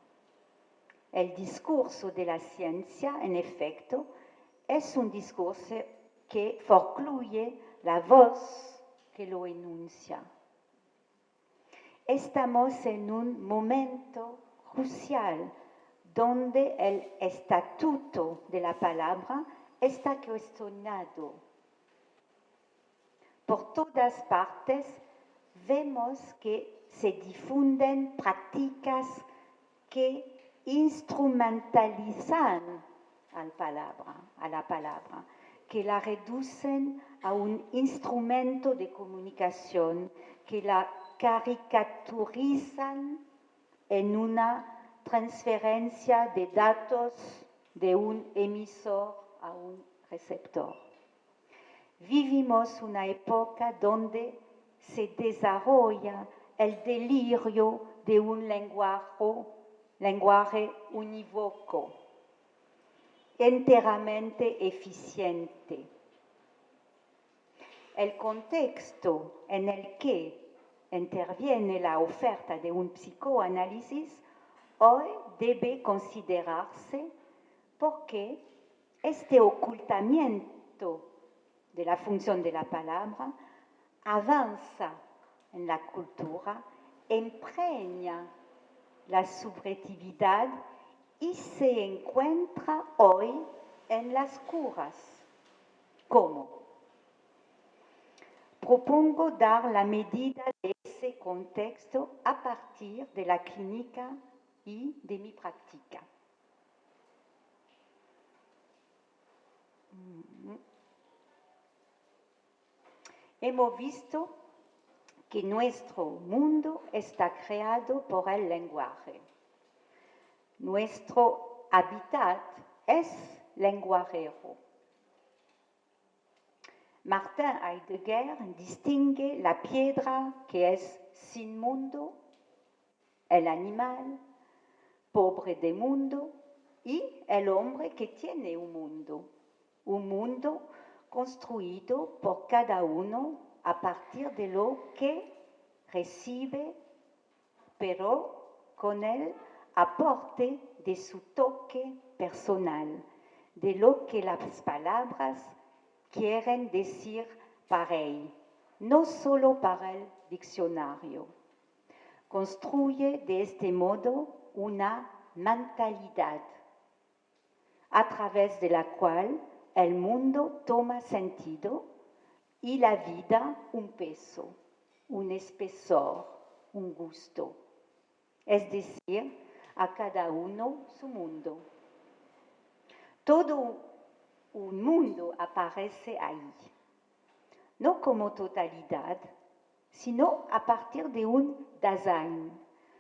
El discurso de la ciencia, en efecto, es un discurso que forcluye la voz que lo enuncia. Estamos en un momento crucial donde el estatuto de la palabra está cuestionado. Por todas partes vemos que se difunden prácticas que instrumentalizan a la palabra, a la palabra, que la reducen a un instrumento de comunicación, que la caricaturizan en una transferencia de datos de un emisor a un receptor. Vivimos una época donde se desarrolla el delirio de un lenguaje, lenguaje unívoco, enteramente eficiente. El contexto en el que interviene la oferta de un psicoanálisis hoy debe considerarse porque este ocultamiento de la función de la palabra avanza en la cultura, empreña la subjetividad y se encuentra hoy en las curas. ¿Cómo? Propongo dar la medida de ese contexto a partir de la clínica y de mi práctica. Hemos visto que nuestro mundo está creado por el lenguaje. Nuestro hábitat es lenguajero. Martin Heidegger distingue la piedra que es sin mundo, el animal pobre de mundo y el hombre que tiene un mundo, un mundo construido por cada uno a partir de lo que recibe, pero con el aporte de su toque personal, de lo que las palabras quieren decir para él, no solo para el diccionario. Construye de este modo una mentalidad a través de la cual el mundo toma sentido y la vida un peso, un espesor, un gusto. Es decir, a cada uno su mundo. Todo un mundo aparece ahí, no como totalidad, sino a partir de un Dasein,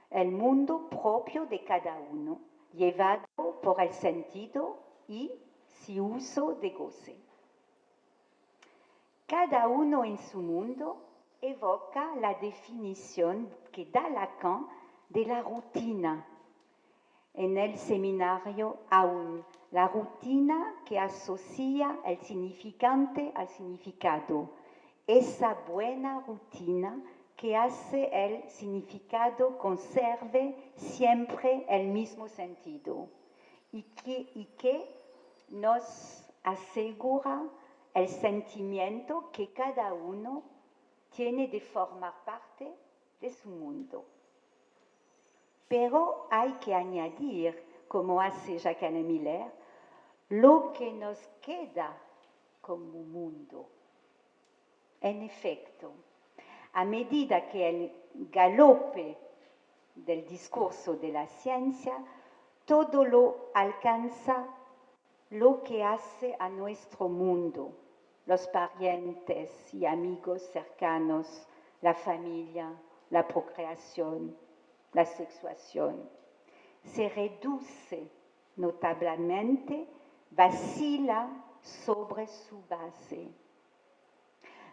el mundo propio de cada uno, llevado por el sentido y uso de goce. Cada uno en su mundo evoca la definición que da Lacan de la rutina. En el seminario aún, la rutina que asocia el significante al significado, esa buena rutina que hace el significado conserve siempre el mismo sentido y que, y que nos asegura el sentimiento que cada uno tiene de formar parte de su mundo. Pero hay que añadir, como hace Jacques Miller, lo que nos queda como mundo. En efecto, a medida que el galope del discurso de la ciencia, todo lo alcanza lo que hace a nuestro mundo los parientes y amigos cercanos, la familia, la procreación, la sexuación. Se reduce notablemente, vacila sobre su base,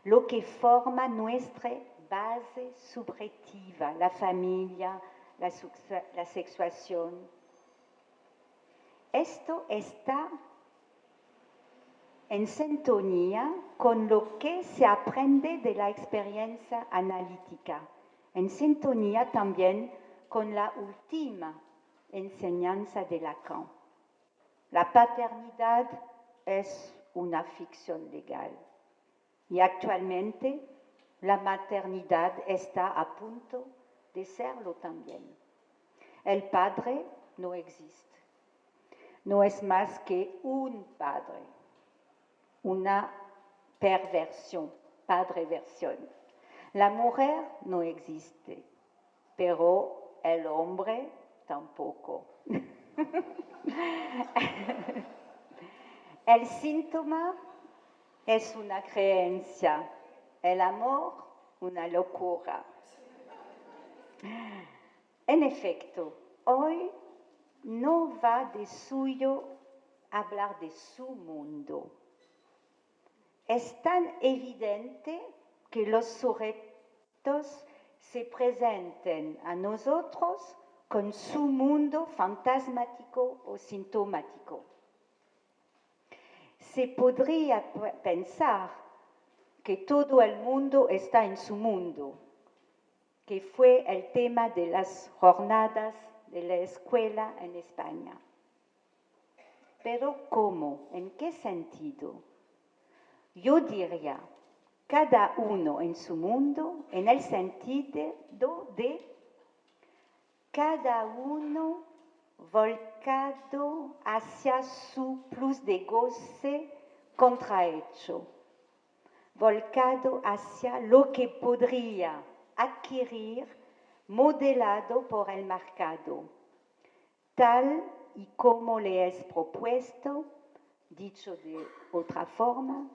lo que forma nuestra base subjetiva, la familia, la, la sexuación. Esto está en sintonía con lo que se aprende de la experiencia analítica, en sintonía también con la última enseñanza de Lacan. La paternidad es una ficción legal y actualmente la maternidad está a punto de serlo también. El padre no existe, no es más que un padre una perversión, padre-versión. La mujer no existe, pero el hombre tampoco. el síntoma es una creencia, el amor una locura. En efecto, hoy no va de suyo hablar de su mundo es tan evidente que los sujetos se presenten a nosotros con su mundo fantasmático o sintomático. Se podría pensar que todo el mundo está en su mundo, que fue el tema de las jornadas de la escuela en España. Pero ¿cómo? ¿En qué sentido? Yo diría, cada uno en su mundo, en el sentido de cada uno volcado hacia su plus de goce contrahecho, volcado hacia lo que podría adquirir modelado por el mercado, tal y como le es propuesto, dicho de otra forma,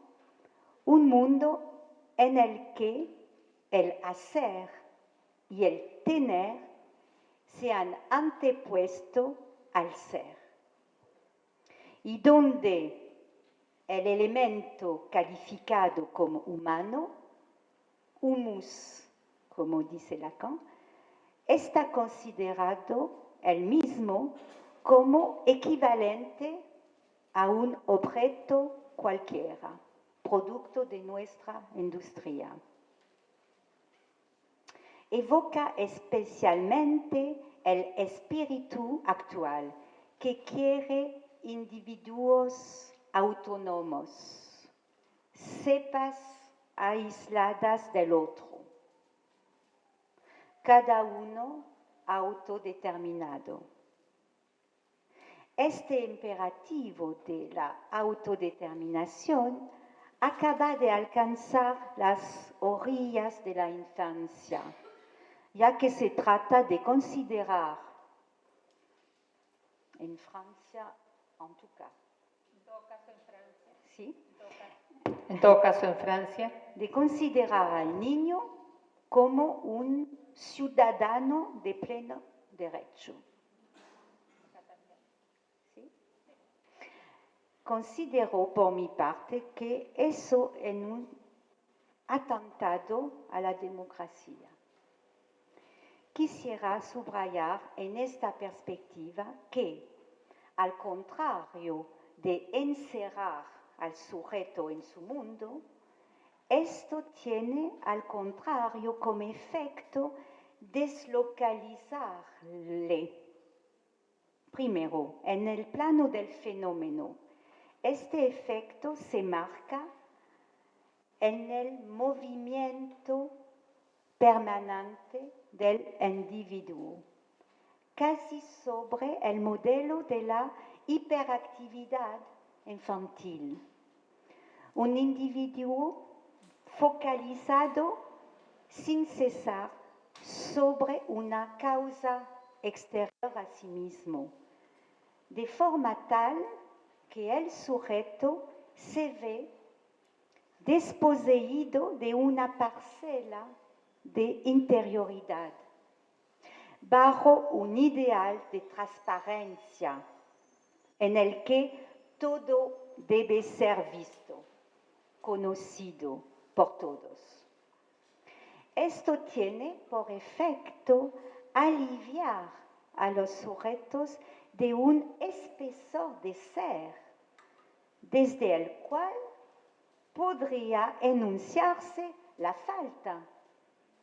un mundo en el que el hacer y el tener se han antepuesto al ser. Y donde el elemento calificado como humano, humus, como dice Lacan, está considerado el mismo como equivalente a un objeto cualquiera producto de nuestra industria. Evoca especialmente el espíritu actual que quiere individuos autónomos, cepas aisladas del otro, cada uno autodeterminado. Este imperativo de la autodeterminación acaba de alcanzar las orillas de la infancia, ya que se trata de considerar, en Francia en tout cas, ¿sí? En todo caso en Francia, de considerar al niño como un ciudadano de pleno derecho. Considero por mi parte que eso es un atentado a la democracia. Quisiera subrayar en esta perspectiva que, al contrario de encerrar al sujeto en su mundo, esto tiene al contrario como efecto deslocalizarle. Primero, en el plano del fenómeno, este efecto se marca en el movimiento permanente del individuo, casi sobre el modelo de la hiperactividad infantil. Un individuo focalizado sin cesar sobre una causa exterior a sí mismo, de forma tal que el sujeto se ve desposeído de una parcela de interioridad, bajo un ideal de transparencia, en el que todo debe ser visto, conocido por todos. Esto tiene por efecto aliviar a los sujetos de un espesor de ser, desde el cual podría enunciarse la falta,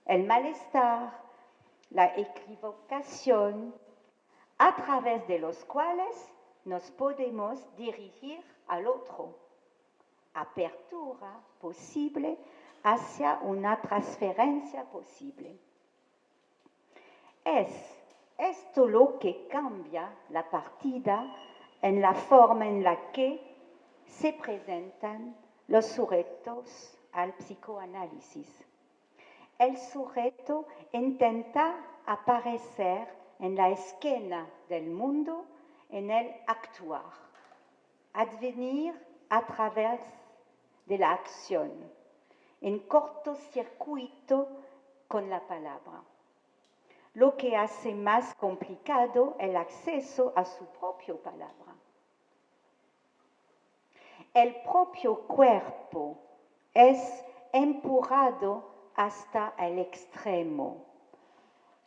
el malestar, la equivocación, a través de los cuales nos podemos dirigir al otro. Apertura posible hacia una transferencia posible. Es esto lo que cambia la partida en la forma en la que se presentan los sujetos al psicoanálisis. El sujeto intenta aparecer en la esquina del mundo, en el actuar, advenir a través de la acción, en cortocircuito con la palabra, lo que hace más complicado el acceso a su propia palabra. El propio cuerpo es empujado hasta el extremo,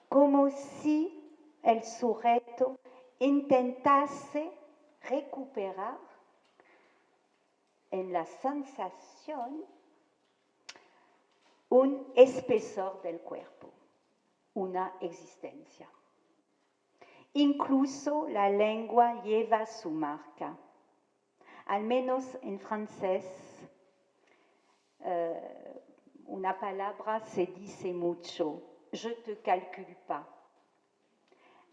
como si el sujeto intentase recuperar en la sensación un espesor del cuerpo, una existencia. Incluso la lengua lleva su marca. Al menos en francés, eh, una palabra se dice mucho, je te calcule pas.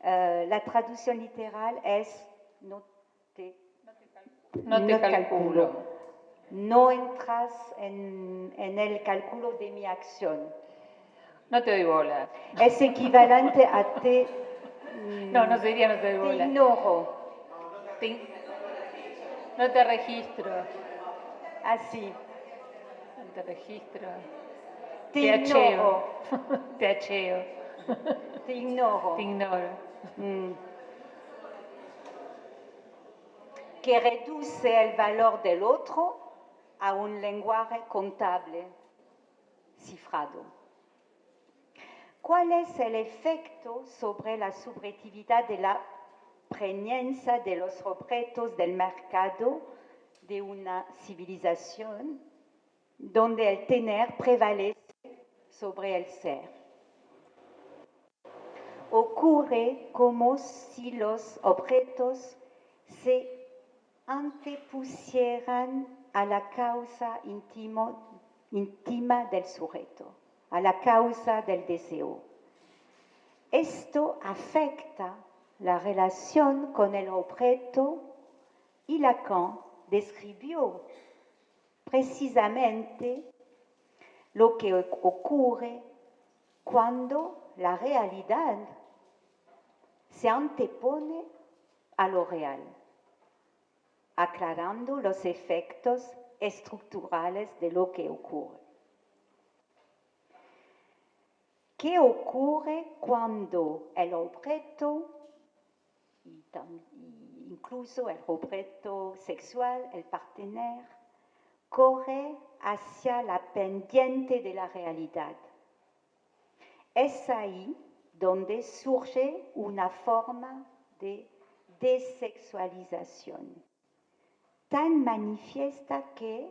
Euh, la traducción literal es no te, no te calculo. No entras en, en, el cálculo de mi acción. No te doy bola. Es equivalente a te... no, no sería no te doy bola. Te ignoro. Te, no te registro. Así. No te registro. Te, te ignoro. Acheo. te acheo. Te ignoro. Te ignoro. Mm. Que reduce el valor del otro a un lenguaje contable cifrado. ¿Cuál es el efecto sobre la subjetividad de la presencia de los objetos del mercado de una civilización donde el tener prevalece sobre el ser? ocurre como si los objetos se antepusieran a la causa íntima del sujeto, a la causa del deseo. Esto afecta la relación con el objeto y Lacan describió precisamente lo que ocurre cuando la realidad se antepone a lo real, aclarando los efectos estructurales de lo que ocurre. ¿Qué ocurre cuando el objeto, incluso el objeto sexual, el partener, corre hacia la pendiente de la realidad? Es ahí donde surge una forma de desexualización tan manifiesta que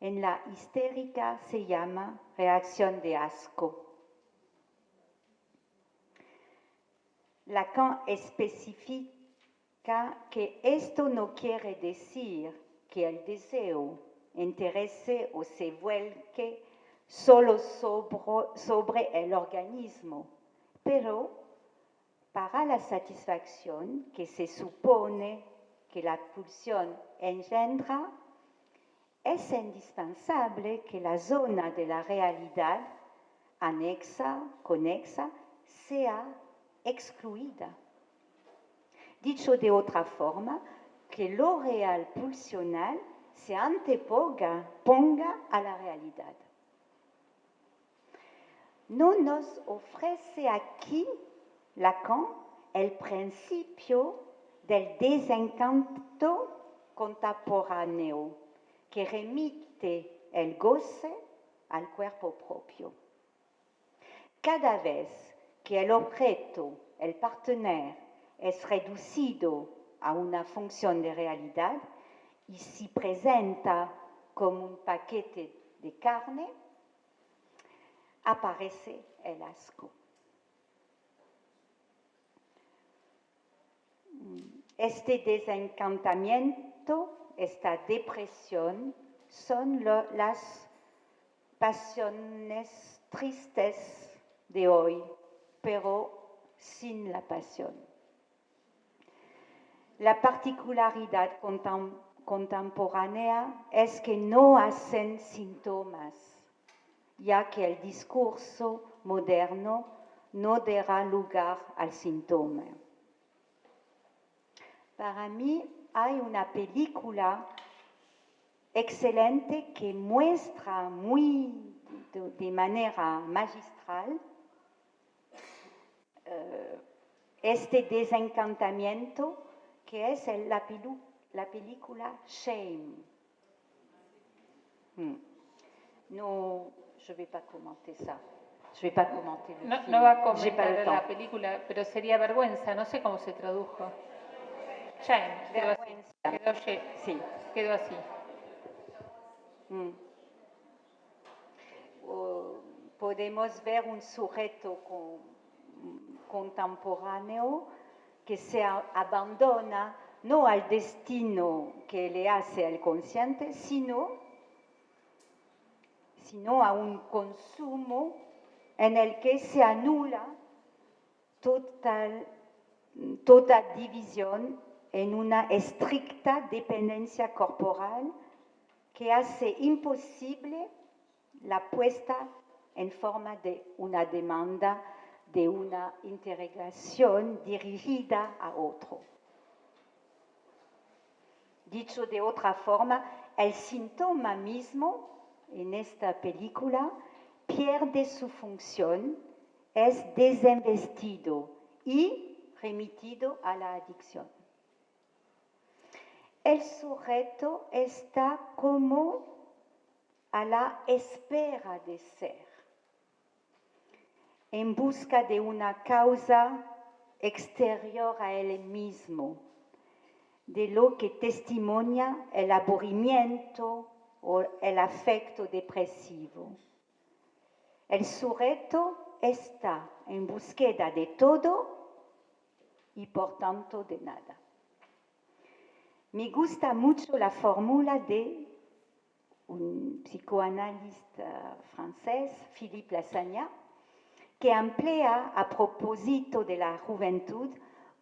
en la histérica se llama reacción de asco. Lacan especifica que esto no quiere decir que el deseo interese o se vuelque solo sobre, sobre el organismo, pero para la satisfacción que se supone que la pulsión engendra, es indispensable que la zona de la realidad anexa, conexa, sea excluida. Dicho de otra forma, que lo real pulsional se anteponga ponga a la realidad no nos ofrece aquí Lacan el principio del desencanto contemporáneo que remite el goce al cuerpo propio. Cada vez que el objeto, el partenaire, es reducido a una función de realidad y se presenta como un paquete de carne, aparece el asco. Este desencantamiento, esta depresión, son las pasiones tristes de hoy, pero sin la pasión. La particularidad contemporánea es que no hacen síntomas, ya que el discurso moderno no dará lugar al síntoma. Para mí hay una película excelente que muestra muy de, manera magistral este desencantamiento que es la, la película Shame. Hmm. No, je ne vais pas commenter ça. Je vais pas commenter le no, film. No va a comentar la película, pero sería vergüenza, no sé cómo se tradujo. Shame, quedó así. Quedó, sí. quedó así. Hmm. podemos ver un sujeto con, contemporáneo que se abandona no al destino que le hace el consciente, sino, sino a un consumo en el que se anula total, toda división en una estricta dependencia corporal que hace imposible la puesta en forma de una demanda de una integración dirigida a otro. Dicho de otra forma, el síntoma mismo en esta película pierde su función, es desinvestido y remitido a la adicción. El sujeto está como a la espera de ser en busca de una causa exterior a él mismo, de lo que testimonia el aburrimiento o el afecto depresivo. El sujeto está en búsqueda de todo y por tanto de nada. Me gusta mucho la fórmula de un psicoanalista francés, Philippe Lassagne, que emplea a propósito de la juventud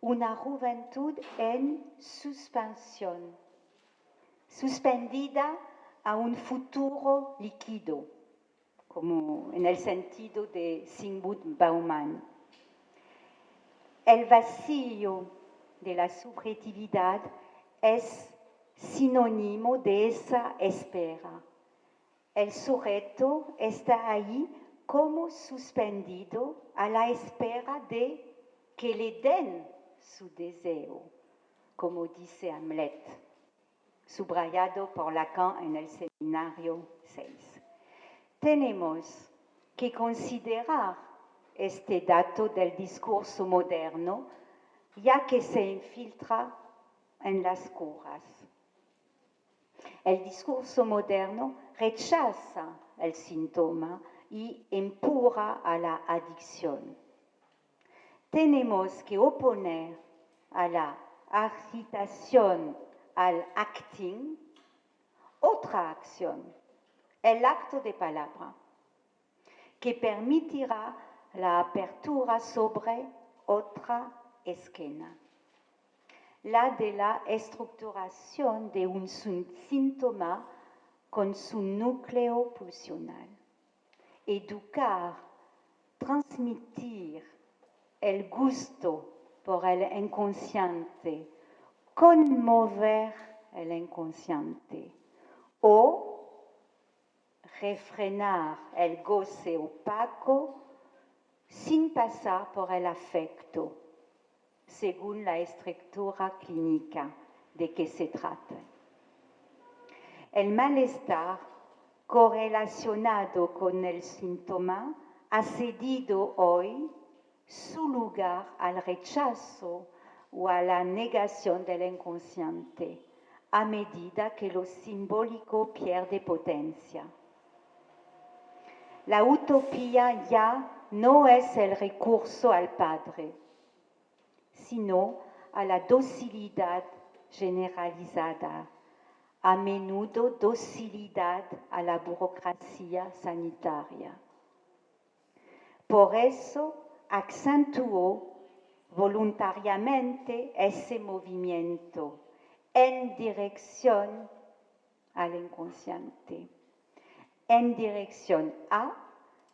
una juventud en suspensión, suspendida a un futuro líquido, como en el sentido de Sigmund Bauman. El vacío de la subjetividad es sinónimo de esa espera. El sujeto está ahí como suspendido a la espera de que le den su deseo, como dice Hamlet, subrayado por Lacan en el seminario 6. Tenemos que considerar este dato del discurso moderno, ya que se infiltra en las curas. El discurso moderno rechaza el síntoma y empuja a la adicción. Tenemos que oponer a la agitación, al acting, otra acción, el acto de palabra, que permitirá la apertura sobre otra esquina, la de la estructuración de un síntoma con su núcleo pulsional educar, transmitir el gusto por el inconsciente, conmover el inconsciente o refrenar el goce opaco sin pasar por el afecto, según la estructura clínica de que se trata. El malestar correlacionado con el síntoma ha cedido hoy su lugar al rechazo o a la negación del inconsciente a medida que lo simbólico pierde potencia. La utopía ya no es el recurso al Padre, sino a la docilidad generalizada, a menudo docilidad a la burocracia sanitaria. Por eso acentuó voluntariamente ese movimiento en dirección al inconsciente, en dirección a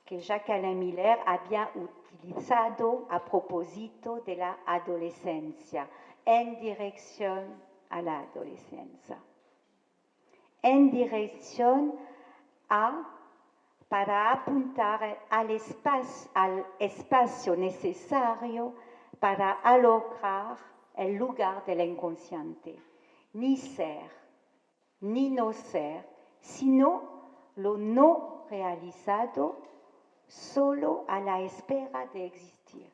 que Jacques Alain Miller había utilizado a propósito de la adolescencia, en dirección a la adolescencia, en dirección a para apuntar al espacio, al espacio necesario para lograr el lugar del inconsciente ni ser, ni no ser, sino lo no realizado solo a la espera de existir.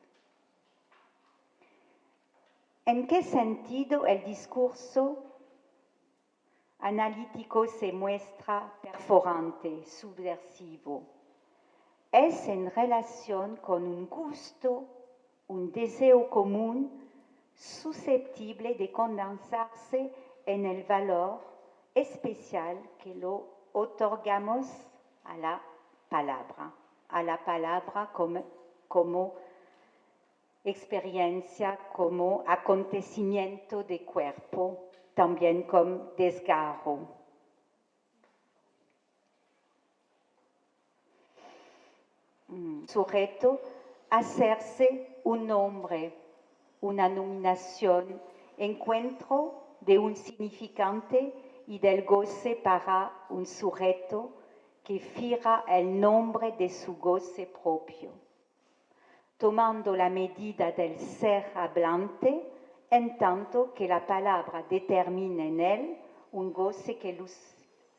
¿En qué sentido el discurso analítico se muestra perforante, subversivo? Es en relación con un gusto, un deseo común susceptible de condensarse en el valor especial que lo otorgamos a la palabra, a la palabra como, como experiencia, como acontecimiento de cuerpo, también como desgarro. Mm, sujeto, hacerse un hombre, una nominación, encuentro de un significante y del goce para un sujeto que fija el nombre de su goce propio, tomando la medida del ser hablante, en tanto que la palabra determina en él un goce que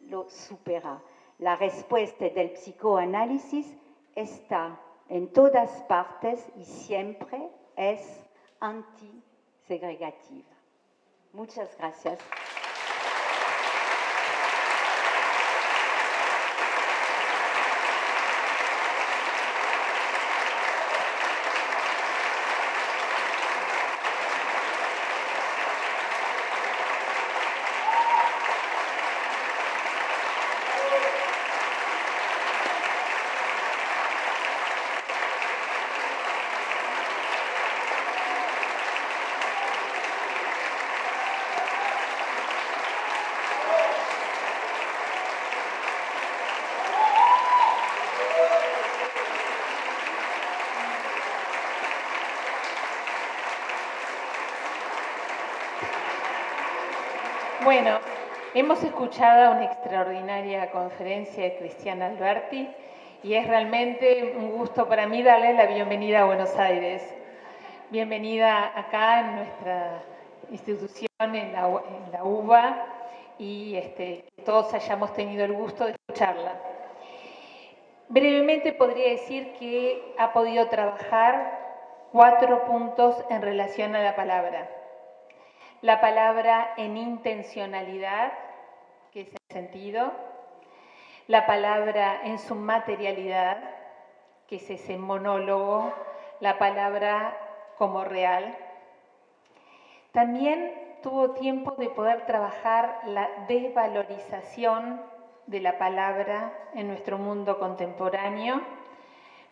lo supera. La respuesta del psicoanálisis está en todas partes y siempre es antisegregativa. Muchas gracias. Bueno, hemos escuchado una extraordinaria conferencia de Cristiana Alberti y es realmente un gusto para mí darle la bienvenida a Buenos Aires. Bienvenida acá en nuestra institución, en la, UBA, y este, todos hayamos tenido el gusto de escucharla. Brevemente podría decir que ha podido trabajar cuatro puntos en relación a la palabra la palabra en intencionalidad, que es el sentido, la palabra en su materialidad, que es ese monólogo, la palabra como real. También tuvo tiempo de poder trabajar la desvalorización de la palabra en nuestro mundo contemporáneo,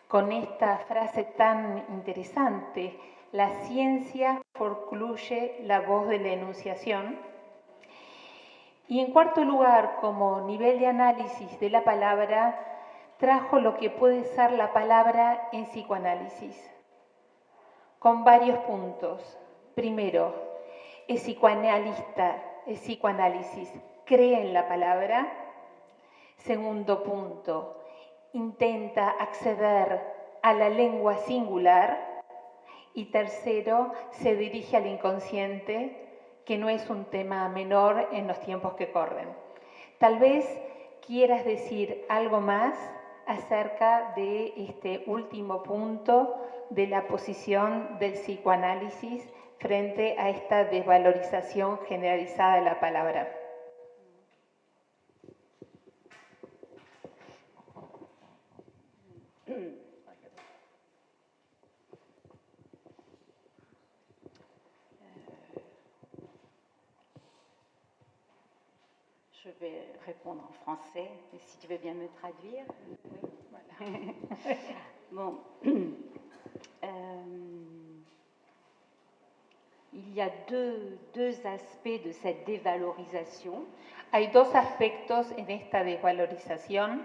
con esta frase tan interesante, la ciencia concluye la voz de la enunciación. Y en cuarto lugar, como nivel de análisis de la palabra, trajo lo que puede ser la palabra en psicoanálisis, con varios puntos. Primero, el psicoanalista, el psicoanálisis, cree en la palabra. Segundo punto, intenta acceder a la lengua singular Y tercero, se dirige al inconsciente, que no es un tema menor en los tiempos que corren. Tal vez quieras decir algo más acerca de este último punto de la posición del psicoanálisis frente a esta desvalorización generalizada de la palabra. Vais répondre en français, si tu veux bien me traduire. Bon. Euh, il y a deux, deux, aspects de cette dévalorisation. Hay dos aspectos en esta desvalorización.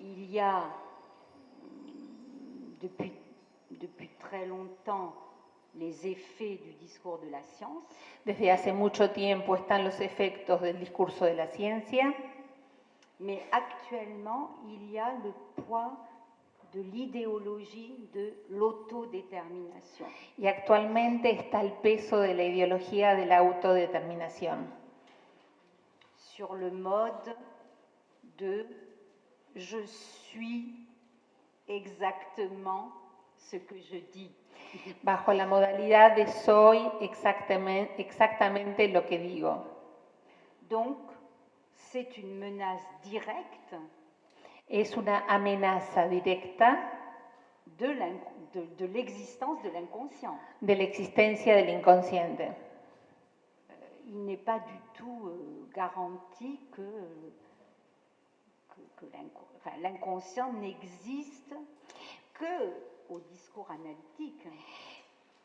Il y a depuis, depuis très longtemps les effets du discours de la science. Desde hace mucho tiempo están los efectos del discurso de la ciencia. Mais actuellement, il y a le poids de l'idéologie de l'autodétermination. Y actualmente está el peso de la ideología de la autodeterminación. Sur le mode de je suis exactement ce que je dis. Bajo la modalidad de soy exactamente, exactamente lo que digo. Donc, c'est une menace directe es una amenaza directa de l'existence de l'inconscient. De la existencia del inconsciente. Euh, il n'est pas du tout euh, garanti que, que, que l'inconscient n'existe que au discours analytique.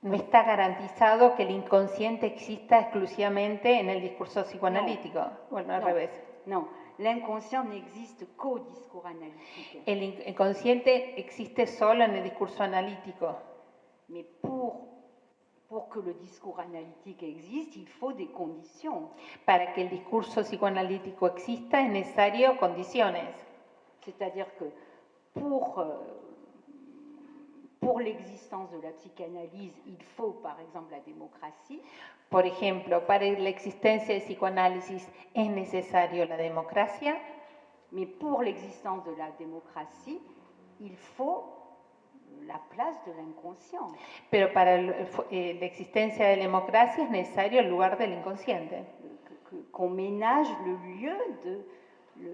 No está garantizado que el inconsciente exista exclusivamente en el discurso psicoanalítico. No. Bueno, al no. revés. No, l'inconscient n'existe qu'au discours analytique. El inconsciente existe solo en el discurso analítico. Mais pour, pour que le discours analytique existe, il faut des conditions. Para que el discurso psicoanalítico exista es necesario condiciones. C'est-à-dire que pour, euh, pour l'existence de la psychanalyse, il faut par exemple la démocratie. Por ejemplo, para la existencia del psicoanálisis es necesario la democracia. Mais pour l'existence de la démocratie, il faut la place de l'inconscient. Pero para eh, la existencia de la democracia es necesario el lugar del inconsciente. Qu'on ménage le lieu de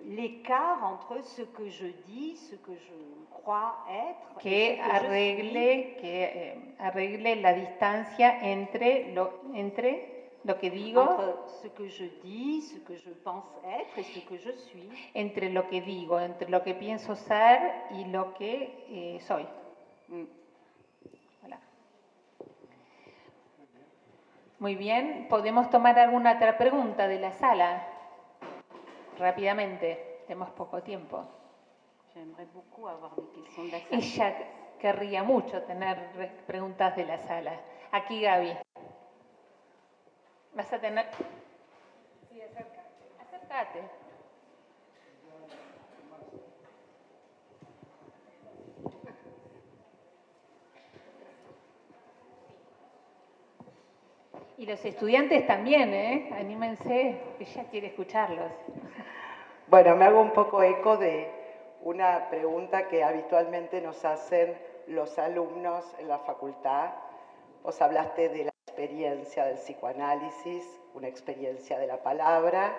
l'écart entre ce que je dis, ce que je crois être. Que arregle, que eh, arregle la distancia entre lo, entre lo que digo. Entre ce que je dis, ce que je pense être et ce que je suis. Entre lo que digo, entre lo que pienso ser y lo que eh, soy. Mm. Muy bien, podemos tomar alguna otra pregunta de la sala rápidamente, tenemos poco tiempo. Ella querría mucho tener preguntas de la sala. Aquí Gaby. Vas a tener... Sí, acércate. Acércate. Y los estudiantes también, ¿eh? Anímense, ella quiere escucharlos. Bueno, me hago un poco eco de una pregunta que habitualmente nos hacen los alumnos en la facultad. Vos hablaste de la experiencia del psicoanálisis, una experiencia de la palabra,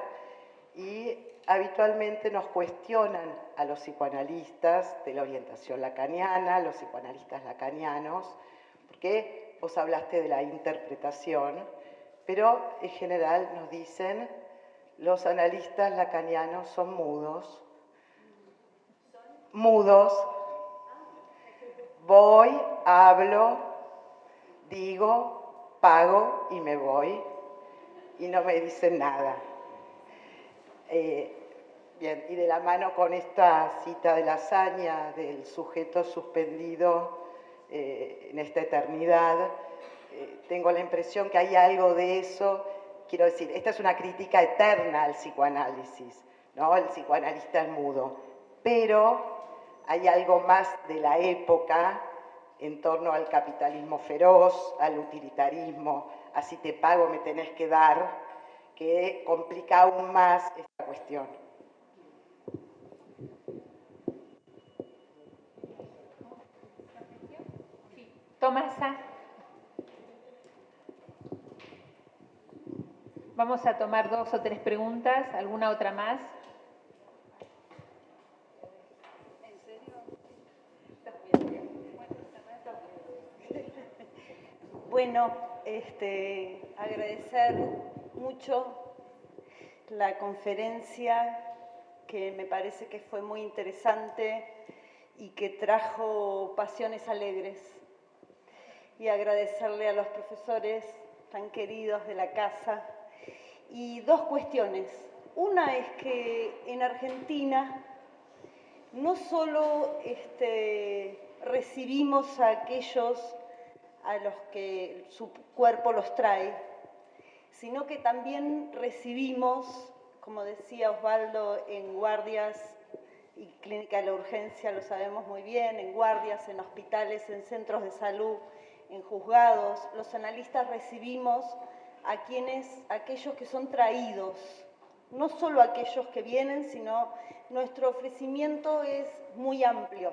y habitualmente nos cuestionan a los psicoanalistas de la orientación lacaniana, los psicoanalistas lacanianos, porque vos hablaste de la interpretación, pero en general nos dicen los analistas lacanianos son mudos. Mudos. Voy, hablo, digo, pago y me voy. Y no me dicen nada. Eh, bien, y de la mano con esta cita de la hazaña del sujeto suspendido eh, en esta eternidad, eh, tengo la impresión que hay algo de eso quiero decir, esta es una crítica eterna al psicoanálisis, ¿no? El psicoanalista es mudo, pero hay algo más de la época en torno al capitalismo feroz, al utilitarismo, así te pago, me tenés que dar, que complica aún más esta cuestión. Tomasa. Vamos a tomar dos o tres preguntas, alguna otra más. Bueno, este, agradecer mucho la conferencia que me parece que fue muy interesante y que trajo pasiones alegres. Y agradecerle a los profesores tan queridos de la casa. Y dos cuestiones. Una es que en Argentina no solo este, recibimos a aquellos a los que su cuerpo los trae, sino que también recibimos, como decía Osvaldo, en guardias y clínica de la urgencia, lo sabemos muy bien, en guardias, en hospitales, en centros de salud, en juzgados, los analistas recibimos a quienes, aquellos que son traídos, no solo aquellos que vienen, sino nuestro ofrecimiento es muy amplio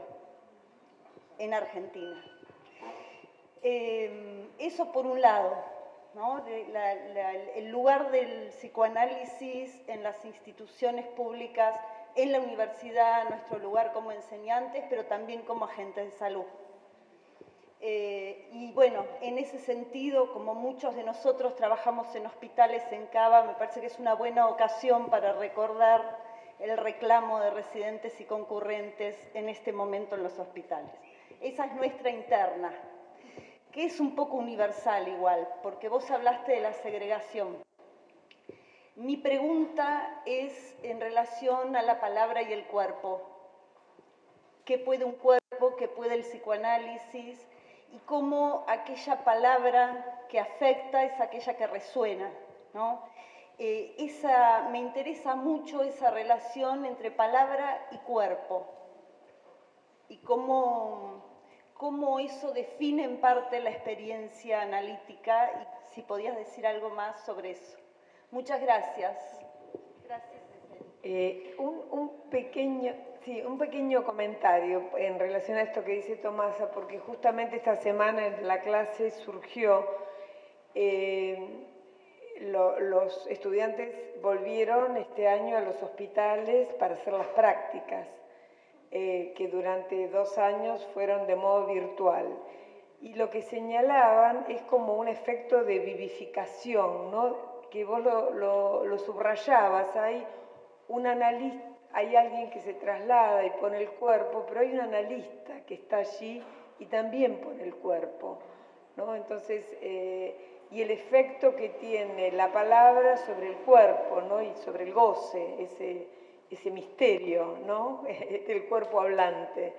en Argentina. Em, eso por un lado, el lugar del psicoanálisis en las instituciones públicas, en la universidad, nuestro lugar como enseñantes, pero también como agentes de salud. Eh, y bueno, en ese sentido, como muchos de nosotros trabajamos en hospitales en Cava, me parece que es una buena ocasión para recordar el reclamo de residentes y concurrentes en este momento en los hospitales. Esa es nuestra interna, que es un poco universal igual, porque vos hablaste de la segregación. Mi pregunta es en relación a la palabra y el cuerpo. ¿Qué puede un cuerpo? ¿Qué puede el psicoanálisis? Y cómo aquella palabra que afecta es aquella que resuena. ¿no? Eh, esa, me interesa mucho esa relación entre palabra y cuerpo. Y cómo cómo eso define en parte la experiencia analítica y si podías decir algo más sobre eso. Muchas gracias. Gracias. Eh, un, pequeño, sí, un pequeño comentario en relación a esto que dice Tomasa, porque justamente esta semana en la clase surgió, eh, los estudiantes volvieron este año a los hospitales para hacer las prácticas. Eh, que durante dos años fueron de modo virtual. Y lo que señalaban es como un efecto de vivificación, ¿no? que vos lo, lo, subrayabas, hay un analista, hay alguien que se traslada y pone el cuerpo, pero hay un analista que está allí y también pone el cuerpo. ¿no? Entonces, eh, y el efecto que tiene la palabra sobre el cuerpo ¿no? y sobre el goce, ese, ese misterio ¿no? del cuerpo hablante.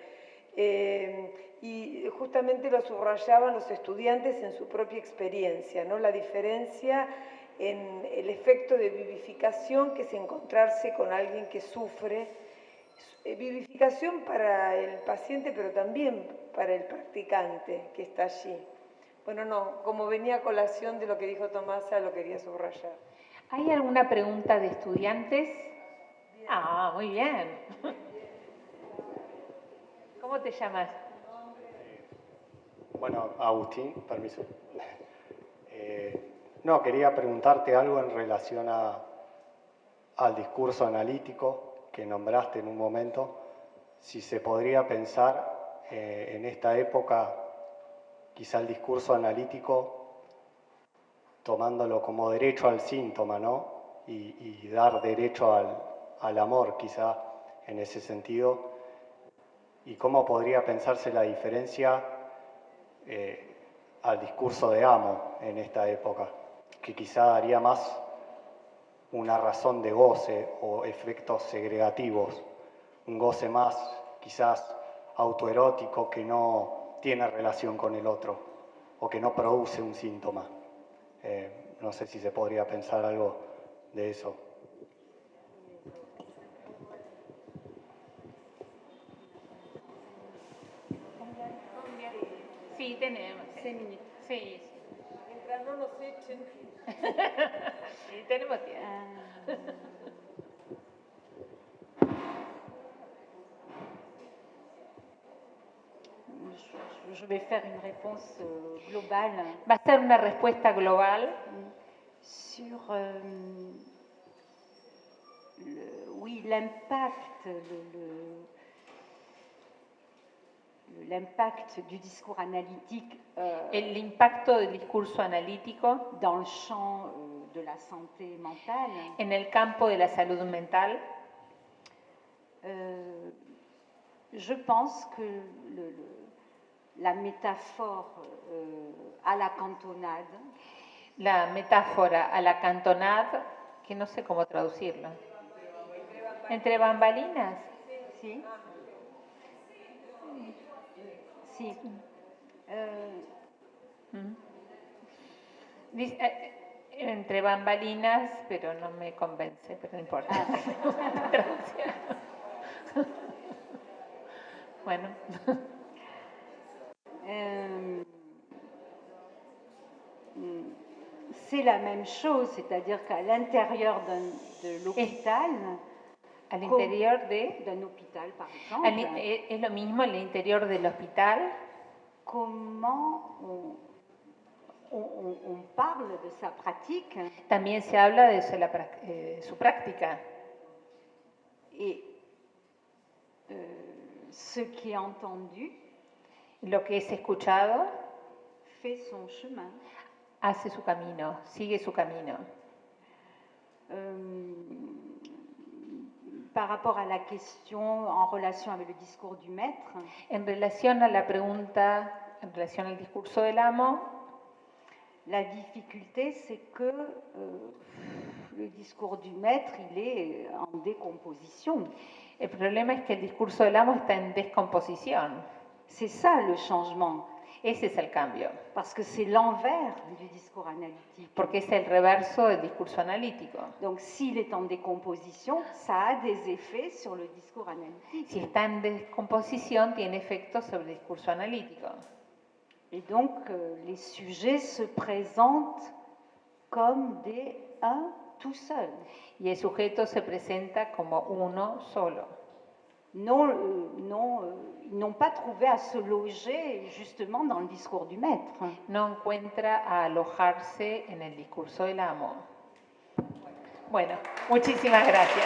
Eh, y justamente lo subrayaban los estudiantes en su propia experiencia, ¿no? la diferencia en el efecto de vivificación que es encontrarse con alguien que sufre, eh, vivificación para el paciente pero también para el practicante que está allí. Bueno, no, como venía a colación de lo que dijo Tomasa, lo quería subrayar. ¿Hay alguna pregunta de estudiantes? Ah, muy bien. ¿Cómo te llamas? Bueno, Agustín, permiso. Eh, no, quería preguntarte algo en relación a, al discurso analítico que nombraste en un momento. Si se podría pensar eh, en esta época, quizá el discurso analítico tomándolo como derecho al síntoma, ¿no? y dar derecho al, al amor quizá en ese sentido y cómo podría pensarse la diferencia eh, al discurso de amo en esta época, que quizá daría más una razón de goce o efectos segregativos, un goce más quizás autoerótico que no tiene relación con el otro o que no produce un síntoma. Eh, no sé si se podría pensar algo de eso. Sí, tenemos. Sí. Mientras no nos echen. Tenemos. Je- vais faire une réponse globale Va a ser una respuesta global sur euh, le- oui, l'impact, le- le- l'impact du discours analytique euh, el impacto del discurso analítico dans le champ euh, de la santé mentale. en el campo de la salud mental. Euh, je pense que le- le- la métaphore euh, à la cantonade La metáfora a la cantonade, que no sé cómo traducirlo. Entre bambalinas. Si. Euh, Mm. Dice, eh, entre bambalinas, pero no me convence, pero no importa. Traducción. bueno, euh, hmm, c'est la même chose, c'est-à-dire qu'à l'intérieur de l'hôpital, al interior de... d'un hôpital par al exemple, in- eh, es lo mismo el interior del hospital, comment on, on- parle de sa pratique también se habla de su, la eh, su práctica. et euh, ce qui est entendu Lo que es escuchado fait son chemin. hace su camino, sigue su camino. Euh, par rapport à la question en relation avec le discours du maître, En relación a la pregunta, en relación al discurso del amo, la difficulté c'est que euh, le discours du maître, il est en décomposition. el problema es que el discurso del amo está en descomposición. C'est ça le changement, Ese es el cambio, parce que c'est l'envers du discours analytique. porque es el reverso del discurso analítico. Donc s'il est en décomposition, ça a des effets sur le discours analytique. Si está en descomposición, tiene efectos sobre el discurso analítico. Et donc euh, les sujets se présentent comme des un tout seul. Y el sujeto se presenta como uno solo. Non, euh, non, euh, n'ont pas trouvé à se loger justement dans le discours du maître. No encuentra a alojarse en el discurso del amo. Bueno, muchísimas gracias.